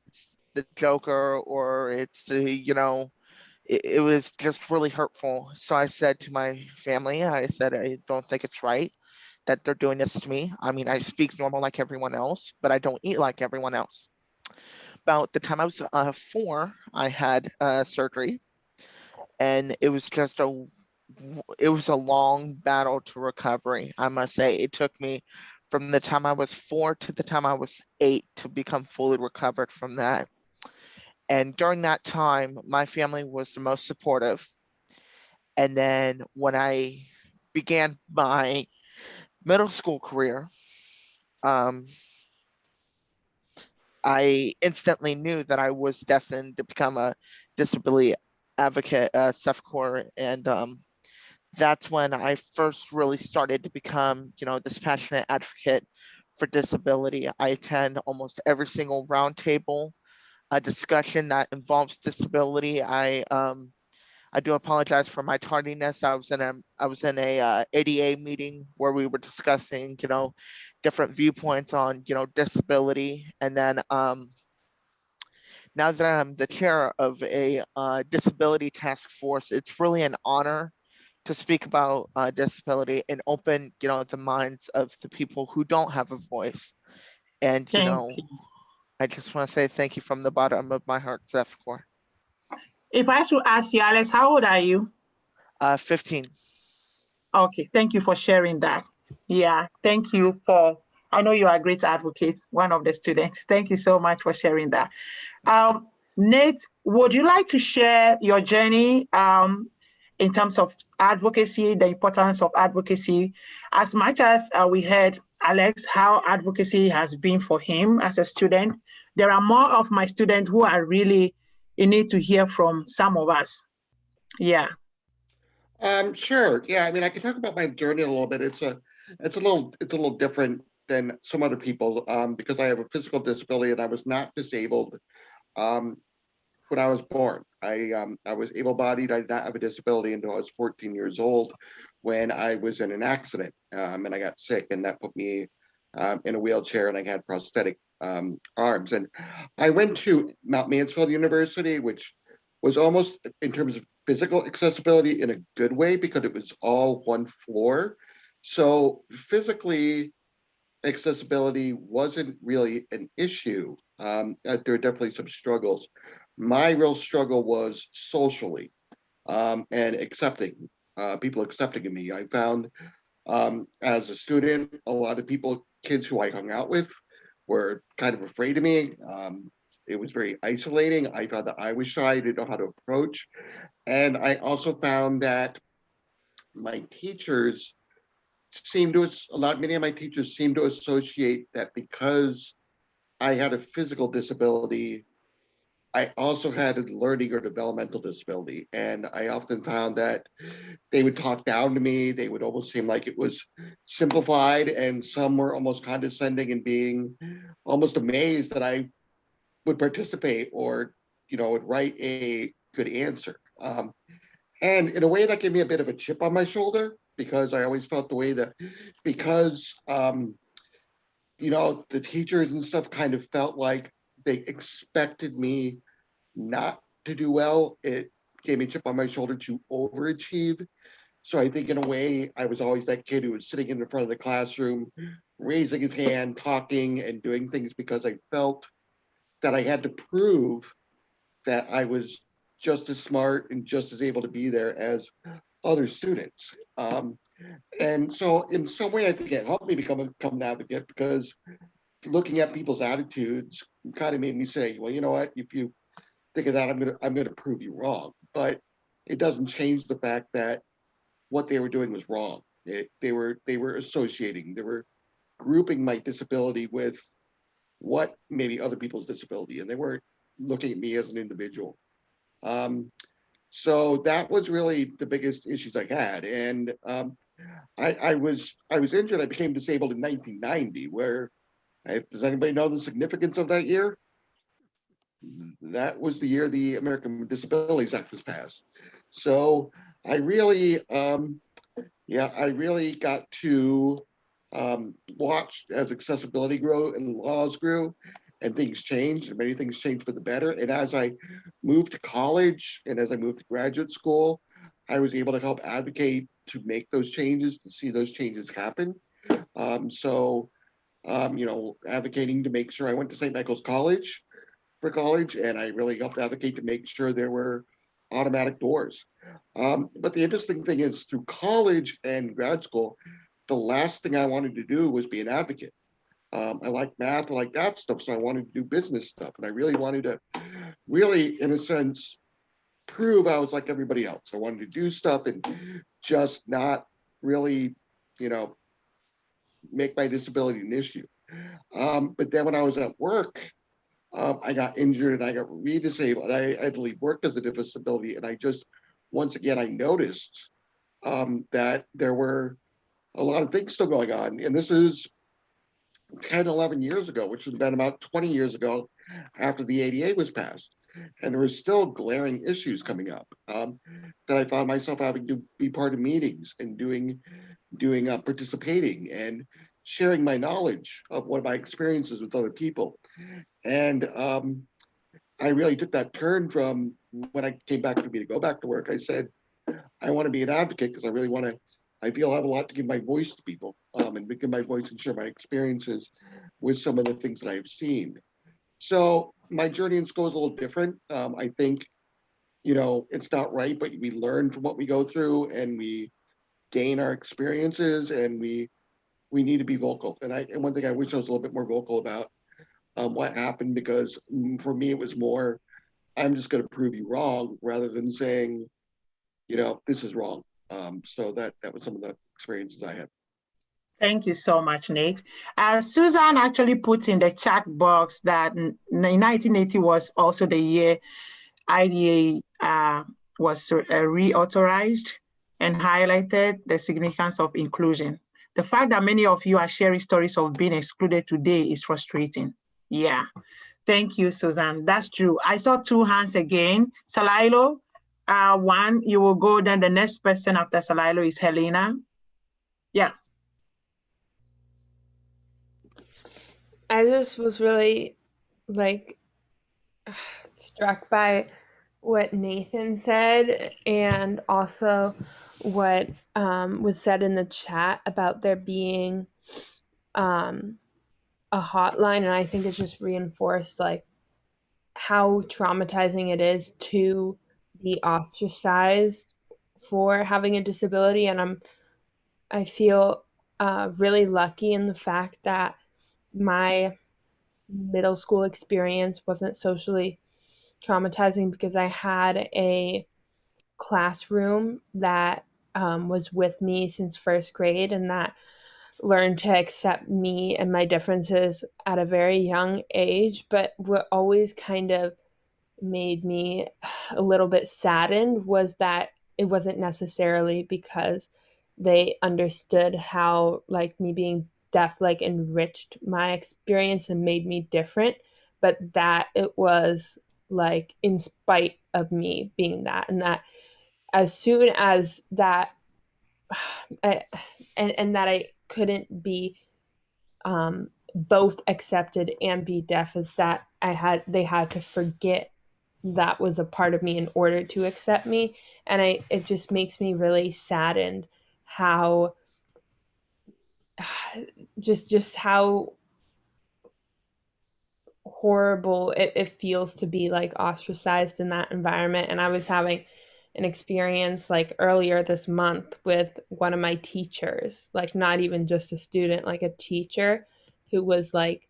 it's the Joker or it's the, you know, it, it was just really hurtful. So I said to my family, I said, I don't think it's right that they're doing this to me. I mean, I speak normal like everyone else, but I don't eat like everyone else. About the time I was uh, four, I had uh, surgery and it was just a it was a long battle to recovery. I must say it took me from the time I was four to the time I was eight to become fully recovered from that. And during that time, my family was the most supportive. And then when I began my middle school career, um, I instantly knew that I was destined to become a disability advocate, uh, Sefakor, and um, that's when I first really started to become, you know, this passionate advocate for disability. I attend almost every single roundtable a discussion that involves disability. I um, I do apologize for my tardiness. I was in a I was in a uh, ADA meeting where we were discussing, you know, different viewpoints on, you know, disability. And then um, now that I'm the chair of a uh, disability task force, it's really an honor to speak about uh, disability and open, you know, the minds of the people who don't have a voice. And, you Thank know, you. I just want to say thank you from the bottom of my heart, Sefakor. If I should ask you, Alex, how old are you? Uh, 15. Okay, thank you for sharing that. Yeah, thank you for, I know you are a great advocate, one of the students. Thank you so much for sharing that. Um, Nate, would you like to share your journey um, in terms of advocacy, the importance of advocacy, as much as uh, we heard Alex, how advocacy has been for him as a student. There are more of my students who are really in need to hear from some of us. Yeah. Um, sure. Yeah, I mean, I can talk about my journey a little bit. It's a, it's a little, it's a little different than some other people um, because I have a physical disability and I was not disabled um, when I was born. I um, I was able-bodied. I did not have a disability until I was 14 years old when I was in an accident um, and I got sick and that put me um, in a wheelchair and I had prosthetic um, arms. And I went to Mount Mansfield University, which was almost in terms of physical accessibility in a good way because it was all one floor. So physically accessibility wasn't really an issue. Um, uh, there are definitely some struggles. My real struggle was socially um, and accepting uh, people accepting me. I found um, as a student, a lot of people, kids who I hung out with were kind of afraid of me. Um, it was very isolating. I found that I was shy, I didn't know how to approach. And I also found that my teachers seemed to, a lot, many of my teachers seemed to associate that because I had a physical disability, I also had a learning or developmental disability. And I often found that they would talk down to me. They would almost seem like it was simplified and some were almost condescending and being almost amazed that I would participate or, you know, would write a good answer. Um, and in a way that gave me a bit of a chip on my shoulder because I always felt the way that because, um, you know, the teachers and stuff kind of felt like they expected me not to do well. It gave me a chip on my shoulder to overachieve. So I think in a way, I was always that kid who was sitting in the front of the classroom, raising his hand, talking and doing things because I felt that I had to prove that I was just as smart and just as able to be there as other students. Um, and so in some way, I think it helped me become a become an advocate because looking at people's attitudes kind of made me say, well, you know what, if you think of that, I'm gonna I'm gonna prove you wrong. But it doesn't change the fact that what they were doing was wrong. It, they were they were associating, they were grouping my disability with what maybe other people's disability, and they weren't looking at me as an individual. Um, so that was really the biggest issues I had. And um, I, I was I was injured. I became disabled in 1990. Where, does anybody know the significance of that year? That was the year the American Disabilities Act was passed. So I really, um, yeah, I really got to um, watch as accessibility grew and laws grew and things changed and many things changed for the better. And as I moved to college and as I moved to graduate school, I was able to help advocate to make those changes, to see those changes happen. Um, so, um, you know, advocating to make sure I went to St. Michael's College for college, and I really helped advocate to make sure there were automatic doors. Um, but the interesting thing is through college and grad school, the last thing I wanted to do was be an advocate. Um, I like math, I like that stuff, so I wanted to do business stuff, and I really wanted to, really, in a sense, prove I was like everybody else. I wanted to do stuff and just not really, you know, make my disability an issue. Um, but then when I was at work, um, I got injured and I got re-disabled. I, I had to leave work as a disability, and I just, once again, I noticed um, that there were a lot of things still going on, and this is 10, 11 years ago, which would have been about 20 years ago after the ADA was passed. And there were still glaring issues coming up um, that I found myself having to be part of meetings and doing, doing uh, participating and sharing my knowledge of what my experiences with other people. And um, I really took that turn from when I came back for me to go back to work. I said, I want to be an advocate because I really want to I feel I have a lot to give my voice to people um, and give my voice and share my experiences with some of the things that I've seen. So my journey in school is a little different. Um, I think, you know, it's not right, but we learn from what we go through and we gain our experiences and we we need to be vocal. And I and one thing I wish I was a little bit more vocal about um, what happened because mm, for me it was more, I'm just going to prove you wrong rather than saying, you know, this is wrong. Um, so that that was some of the experiences I had. Thank you so much, Nate. Uh, Susan actually put in the chat box that 1980 was also the year IDA uh, was uh, reauthorized and highlighted the significance of inclusion. The fact that many of you are sharing stories of being excluded today is frustrating. Yeah, thank you, Susan. That's true. I saw two hands again. Salilo, uh, one, you will go, then the next person after Salilo is Helena. Yeah. I just was really like struck by what Nathan said and also what um, was said in the chat about there being um, a hotline. And I think it's just reinforced like how traumatizing it is to be ostracized for having a disability and i'm i feel uh, really lucky in the fact that my middle school experience wasn't socially traumatizing because i had a classroom that um, was with me since first grade and that learned to accept me and my differences at a very young age but what always kind of made me a little bit saddened was that it wasn't necessarily because they understood how like me being deaf like enriched my experience and made me different but that it was like in spite of me being that and that as soon as that I, and, and that i couldn't be um both accepted and be deaf is that i had they had to forget that was a part of me in order to accept me and i it just makes me really saddened how just just how horrible it, it feels to be like ostracized in that environment. And i was having an experience like earlier this month with one of my teachers like not even just a student like a teacher who was like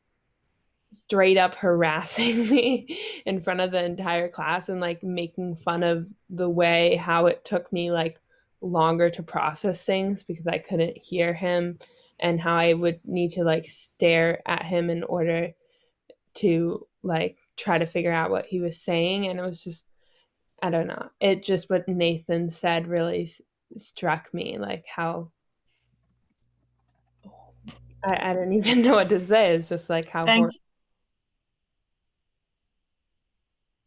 straight up harassing me in front of the entire class and like making fun of the way how it took me like longer to process things because I couldn't hear him and how I would need to like stare at him in order to like try to figure out what he was saying and it was just I don't know. It just what Nathan said really s- struck me like how I, I don't even know what to say. It's just like how Thank hor- you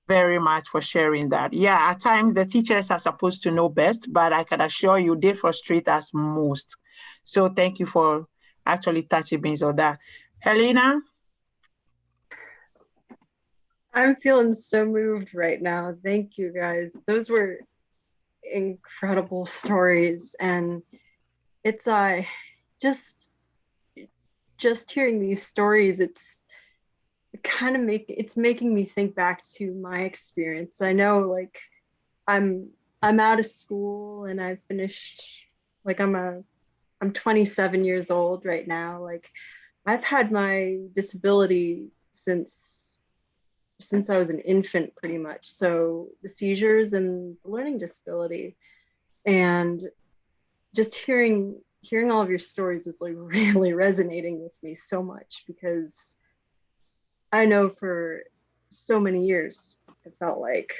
very much for sharing that. Yeah, at times the teachers are supposed to know best, but I can assure you they frustrate us most. So thank you for actually touching base on that. Helena, I'm feeling so moved right now. Thank you guys. Those were incredible stories and it's uh just just hearing these stories it's kind of make it's making me think back to my experience. I know like I'm I'm out of school and I've finished like I'm a I'm 27 years old right now. Like I've had my disability since since I was an infant pretty much. So the seizures and the learning disability and just hearing hearing all of your stories is like really resonating with me so much because I know for so many years it felt like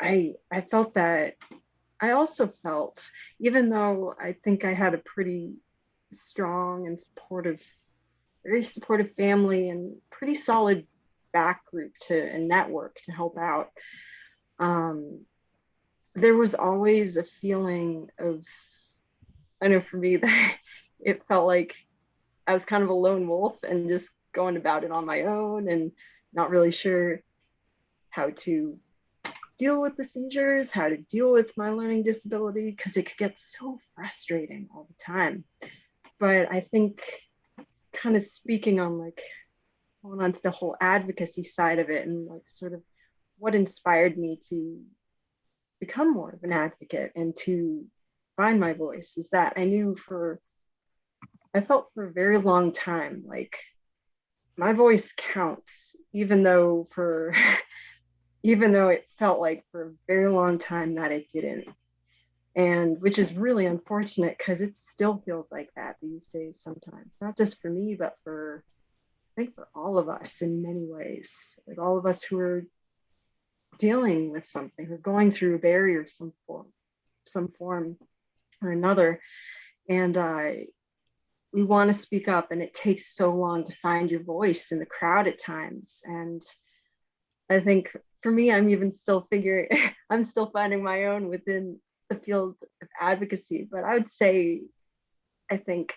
I I felt that I also felt even though I think I had a pretty strong and supportive very supportive family and pretty solid back group to and network to help out um, there was always a feeling of i know for me that it felt like i was kind of a lone wolf and just going about it on my own and not really sure how to deal with the seizures how to deal with my learning disability because it could get so frustrating all the time. But i think kind of speaking on like going on to the whole advocacy side of it and like sort of what inspired me to become more of an advocate and to find my voice is that I knew for I felt for a very long time like my voice counts even though for even though it felt like for a very long time that it didn't. And which is really unfortunate because it still feels like that these days sometimes. Not just for me but for I think for all of us in many ways, like all of us who are dealing with something or going through a barrier some form, some form or another. And uh, we want to speak up and it takes so long to find your voice in the crowd at times. And I think for me, I'm even still figuring, I'm still finding my own within the field of advocacy. But I would say, I think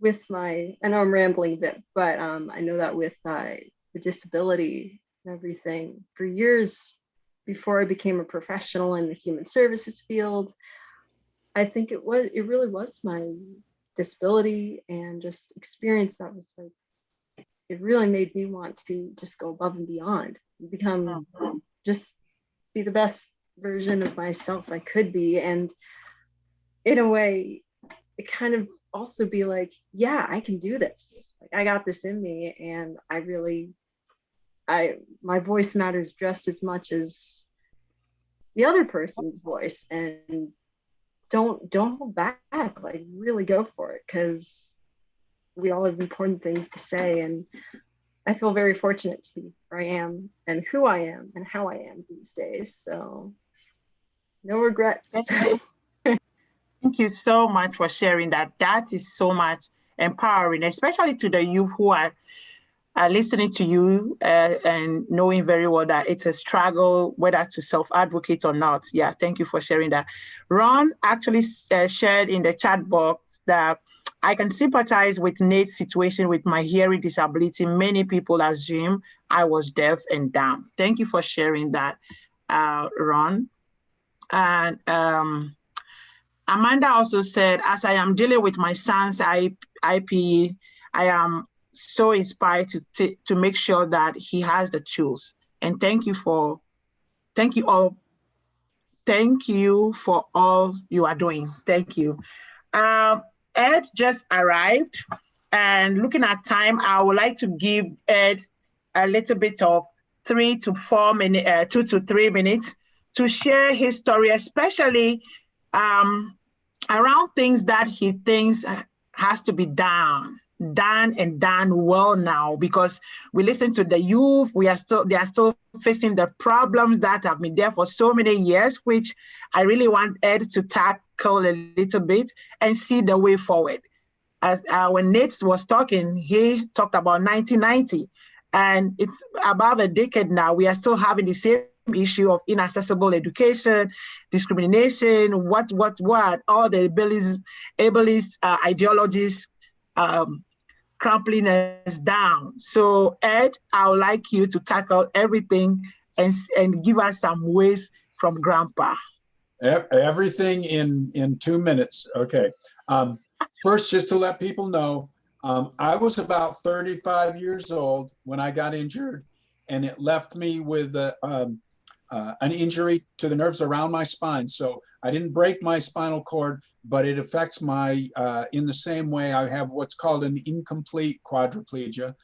with my, I know I'm rambling a bit, but um, I know that with uh, the disability and everything, for years before I became a professional in the human services field, I think it was, it really was my disability and just experience that was like, it really made me want to just go above and beyond, become just be the best version of myself I could be. And in a way, it kind of also be like, yeah, I can do this. Like I got this in me and I really I my voice matters just as much as the other person's voice and don't don't hold back like really go for it because we all have important things to say and I feel very fortunate to be where I am and who I am and how I am these days. So no regrets. Thank you so much for sharing that. That is so much empowering, especially to the youth who are, are listening to you uh, and knowing very well that it's a struggle, whether to self-advocate or not. Yeah, thank you for sharing that. Ron actually uh, shared in the chat box that I can sympathize with Nate's situation with my hearing disability. Many people assume I was deaf and dumb. Thank you for sharing that, uh, Ron. And um, Amanda also said, as I am dealing with my son's IP, I am so inspired to, to make sure that he has the tools. And thank you for, thank you all. Thank you for all you are doing. Thank you. Um, Ed just arrived and looking at time, I would like to give Ed a little bit of three to four minutes, uh, two to three minutes to share his story, especially um, around things that he thinks has to be done done and done well now because we listen to the youth we are still they are still facing the problems that have been there for so many years which i really want ed to tackle a little bit and see the way forward. As uh, when nate was talking he talked about 1990 and it's about a decade now we are still having the same issue of inaccessible education, discrimination, what, what, what, all the ableist, ableist uh, ideologies um, crumpling us down. So Ed, I would like you to tackle everything and, and give us some ways from grandpa. Everything in, in two minutes, okay. Um, first, just to let people know, um, I was about 35 years old when I got injured and it left me with a, um, uh, an injury to the nerves around my spine. So I didn't break my spinal cord, but it affects my, uh, in the same way I have what's called an incomplete quadriplegia.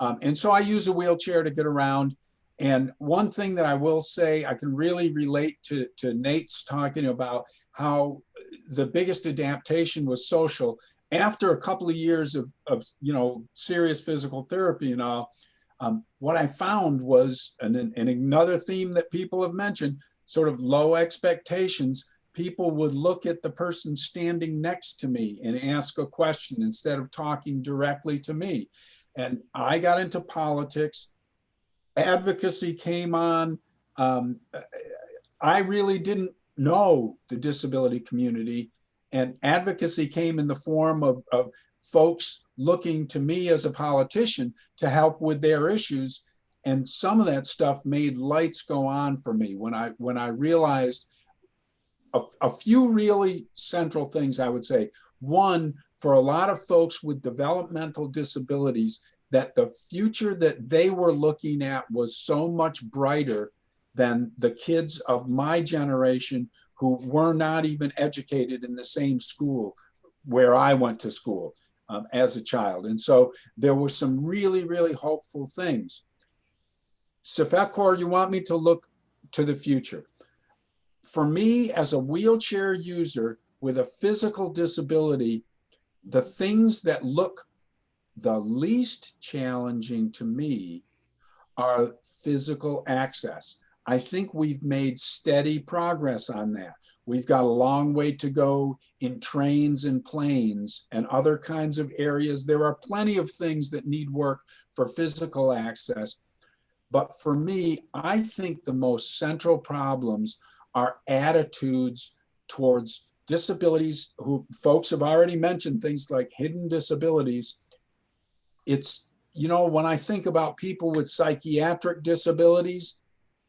Um, and so I use a wheelchair to get around. And one thing that I will say, I can really relate to, to Nate's talking about how the biggest adaptation was social. After a couple of years of, of you know, serious physical therapy and all, um, what I found was, and, and another theme that people have mentioned, sort of low expectations. People would look at the person standing next to me and ask a question instead of talking directly to me. And I got into politics. Advocacy came on. Um, I really didn't know the disability community and advocacy came in the form of, of folks looking to me as a politician to help with their issues. And some of that stuff made lights go on for me when I when I realized a, a few really central things I would say. One, for a lot of folks with developmental disabilities, that the future that they were looking at was so much brighter than the kids of my generation who were not even educated in the same school where I went to school um, as a child. And so there were some really, really hopeful things. Sefakor, you want me to look to the future. For me, as a wheelchair user with a physical disability, the things that look the least challenging to me are physical access. I think we've made steady progress on that. We've got a long way to go in trains and planes and other kinds of areas. There are plenty of things that need work for physical access. But for me, I think the most central problems are attitudes towards disabilities who folks have already mentioned things like hidden disabilities. It's, you know, when I think about people with psychiatric disabilities,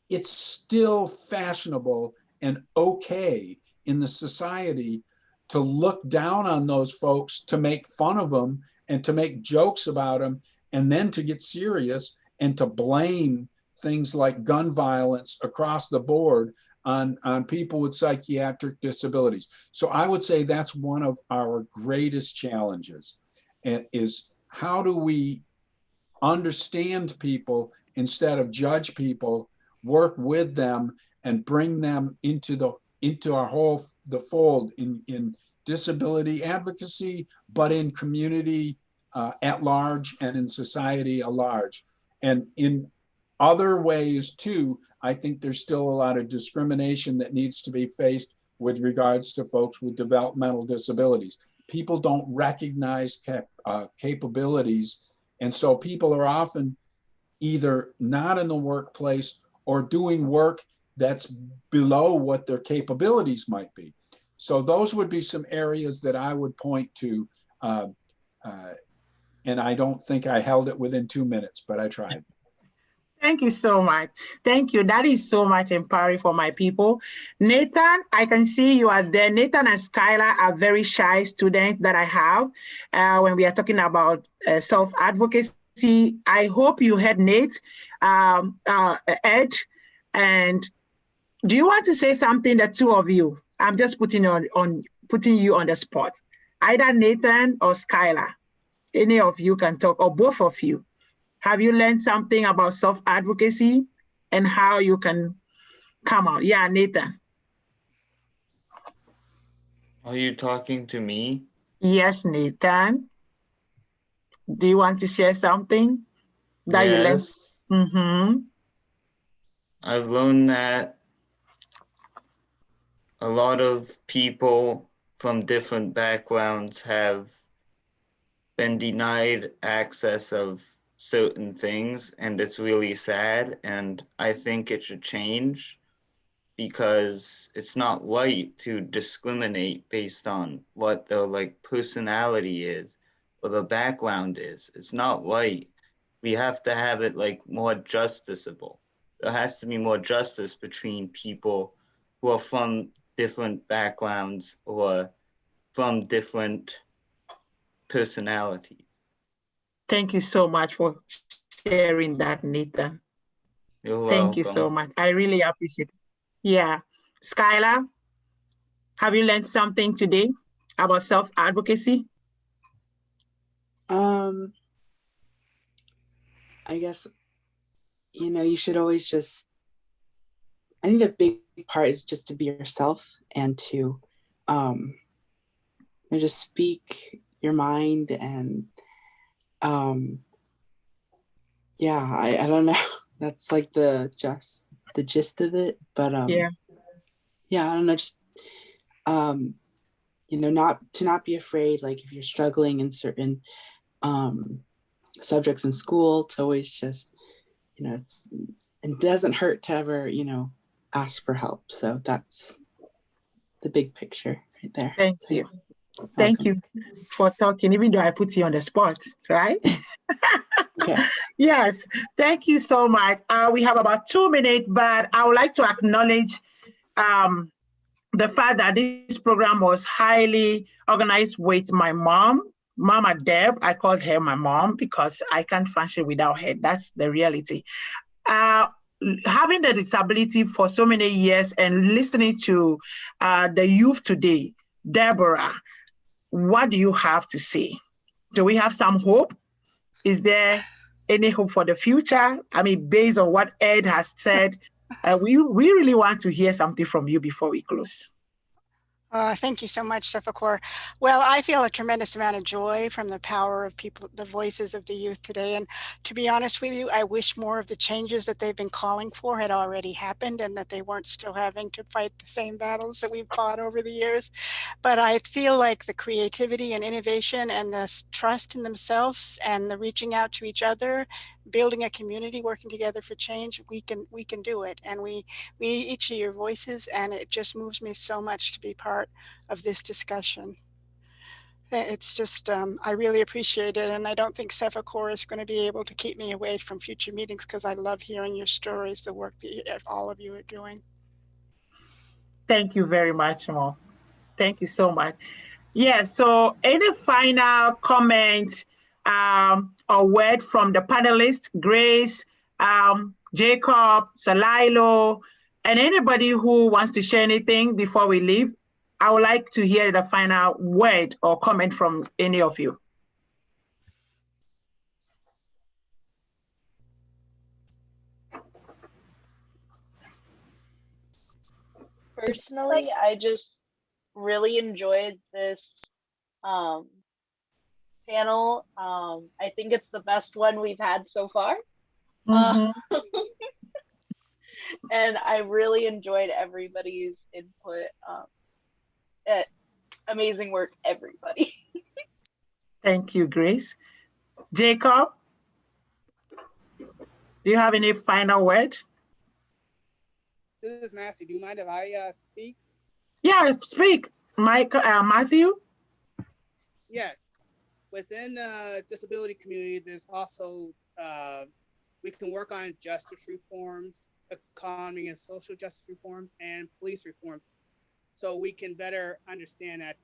it's still fashionable and okay in the society to look down on those folks, to make fun of them and to make jokes about them, and then to get serious and to blame things like gun violence across the board on, on people with psychiatric disabilities. So I would say that's one of our greatest challenges is how do we understand people instead of judge people, work with them and bring them into the into our whole the fold in in disability advocacy, but in community uh, at large and in society at large. And in other ways too, I think there's still a lot of discrimination that needs to be faced with regards to folks with developmental disabilities. People don't recognize cap, uh, capabilities. And so people are often either not in the workplace or doing work that's below what their capabilities might be. So those would be some areas that I would point to. Uh, uh, and I don't think I held it within two minutes, but I tried. Thank you so much. Thank you. That is so much empowering for my people. Nathan, I can see you are there. Nathan and Skylar are very shy students that I have uh, when we are talking about uh, self-advocacy. I hope you heard Nate, um, uh, Ed, and do you want to say something, the two of you? I'm just putting on, on putting you on the spot. Either Nathan or Skylar. Any of you can talk, or both of you. Have you learned something about self-advocacy and how you can come out? Yeah, Nathan. Are you talking to me? Yes, Nathan. Do you want to share something that you learned? Yes. Mm-hmm. I've learned that a lot of people from different backgrounds have been denied access of certain things and it's really sad and I think it should change because it's not right to discriminate based on what their like personality is or the background is. It's not right. We have to have it like more justiciable. There has to be more justice between people who are from different backgrounds or from different personalities. Thank you so much for sharing that, Nathan. You're Thank you so much. I really appreciate it. Yeah. Skylar, have you learned something today about self-advocacy? Um, I guess, you know, you should always just, I think the big part is just to be yourself and to um, you know, just speak your mind and um, yeah, I, I don't know. That's like the just the gist of it. But um, Yeah. yeah, I don't know, just um, you know, not to not be afraid, like if you're struggling in certain um subjects in school, to always just, you know, it's it doesn't hurt to ever, you know, ask for help. So that's the big picture right there. Thank you. Thank you for talking, even though I put you on the spot, right? Yes, thank you so much. Uh, we have about two minutes, but I would like to acknowledge um, the fact that this program was highly organized with my mom, Mama Deb. I called her my mom because I can't function without her. That's the reality. Uh, having the disability for so many years and listening to uh, the youth today, Deborah, what do you have to say? Do we have some hope? Is there any hope for the future? I mean, based on what Ed has said, uh, we, we really want to hear something from you before we close. Uh, thank you so much, Sefakor. Well, I feel a tremendous amount of joy from the power of people, the voices of the youth today. And to be honest with you, I wish more of the changes that they've been calling for had already happened and that they weren't still having to fight the same battles that we've fought over the years. But I feel like the creativity and innovation and the trust in themselves and the reaching out to each other, building a community, working together for change, we can we can do it. And we we need each of your voices, and it just moves me so much to be part of this discussion. It's just, um, I really appreciate it. And I don't think Sefakor is going to be able to keep me away from future meetings because I love hearing your stories, the work that you, all of you are doing. Thank you very much, Mo. Thank you so much. Yeah, so any final comments um, or word from the panelists, Grace, um, Jacob, Salilo, and anybody who wants to share anything before we leave? I would like to hear the final word or comment from any of you. Personally, I just really enjoyed this um, panel. Um, I think it's the best one we've had so far. Uh, and I really enjoyed everybody's input. Um, eh, amazing work, everybody. Thank you, Grace. Jacob, do you have any final word? This is Nancy. Do you mind if I uh, speak? Yeah, speak, Mike, uh, Matthew. Yes. Within the disability community, there's also, uh, we can work on justice reforms, economy and social justice reforms, and police reforms. So we can better understand that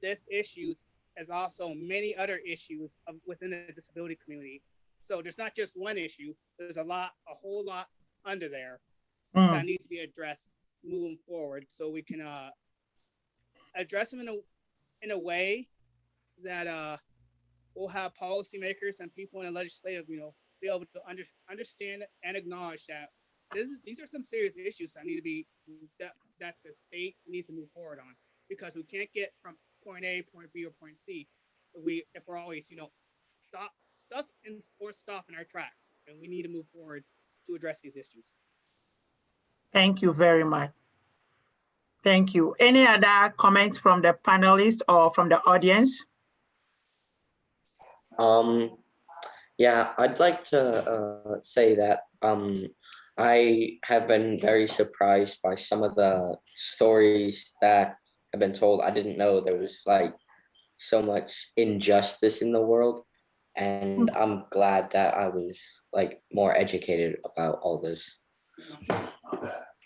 this issues has also many other issues of, within the disability community. So there's not just one issue, there's a lot, a whole lot under there Mm. that needs to be addressed moving forward so we can uh, address them in a in a way that uh, will have policymakers and people in the legislative, you know, be able to under, understand and acknowledge that this is, these are some serious issues that need to be that, that the state needs to move forward on because we can't get from point A, point B, or point C if we if we're always you know stop stuck in or stop in our tracks and we need to move forward to address these issues. Thank you very much. Thank you. Any other comments from the panelists or from the audience? Um, yeah, I'd like to uh, say that um, I have been very surprised by some of the stories that have been told. I didn't know there was like so much injustice in the world. And I'm glad that I was like more educated about all this.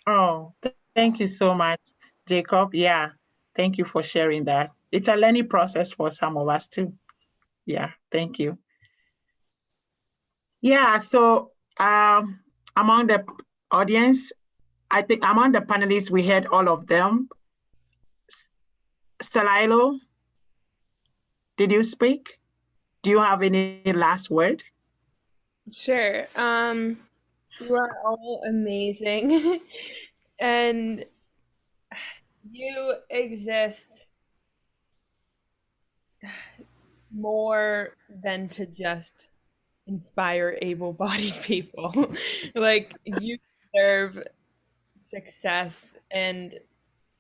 Oh, th- thank you so much, Jacob. Yeah, thank you for sharing that. It's a learning process for some of us too. Yeah, thank you. Yeah, so um, among the audience, I think among the panelists, we had all of them. S- Salailo, did you speak? Do you have any last word? Sure. Um, you are all amazing. and you exist more than to just inspire able-bodied people. like you deserve success and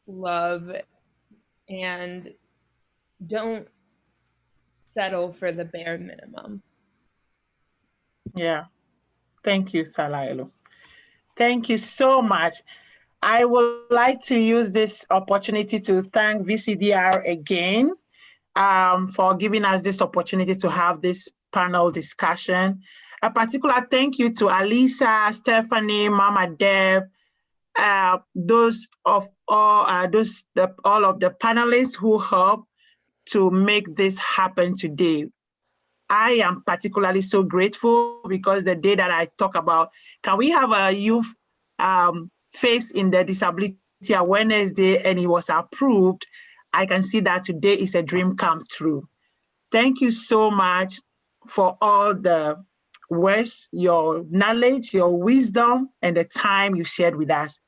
love and don't settle for the bare minimum. Yeah. Thank you, Salailo. Thank you so much. I would like to use this opportunity to thank VCDR again um, for giving us this opportunity to have this panel discussion. A particular thank you to Alisa, Stephanie, Mama Deb, uh, those of all uh, those the, all of the panelists who helped to make this happen today. I am particularly so grateful because the day that I talk about, can we have a youth um, face in the Disability Awareness Day and it was approved, I can see that today is a dream come true. Thank you so much for all the words, your knowledge, your wisdom, and the time you shared with us.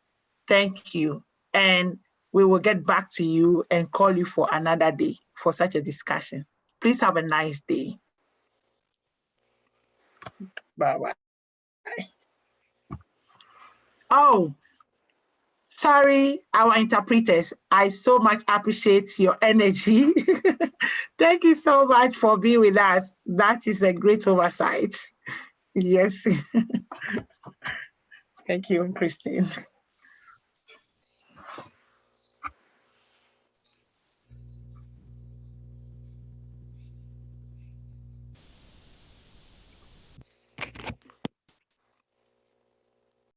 Thank you. And we will get back to you and call you for another day for such a discussion. Please have a nice day. Bye-bye. Oh, sorry, our interpreters. I so much appreciate your energy. Thank you so much for being with us. That is a great oversight. Yes. Thank you, Christine.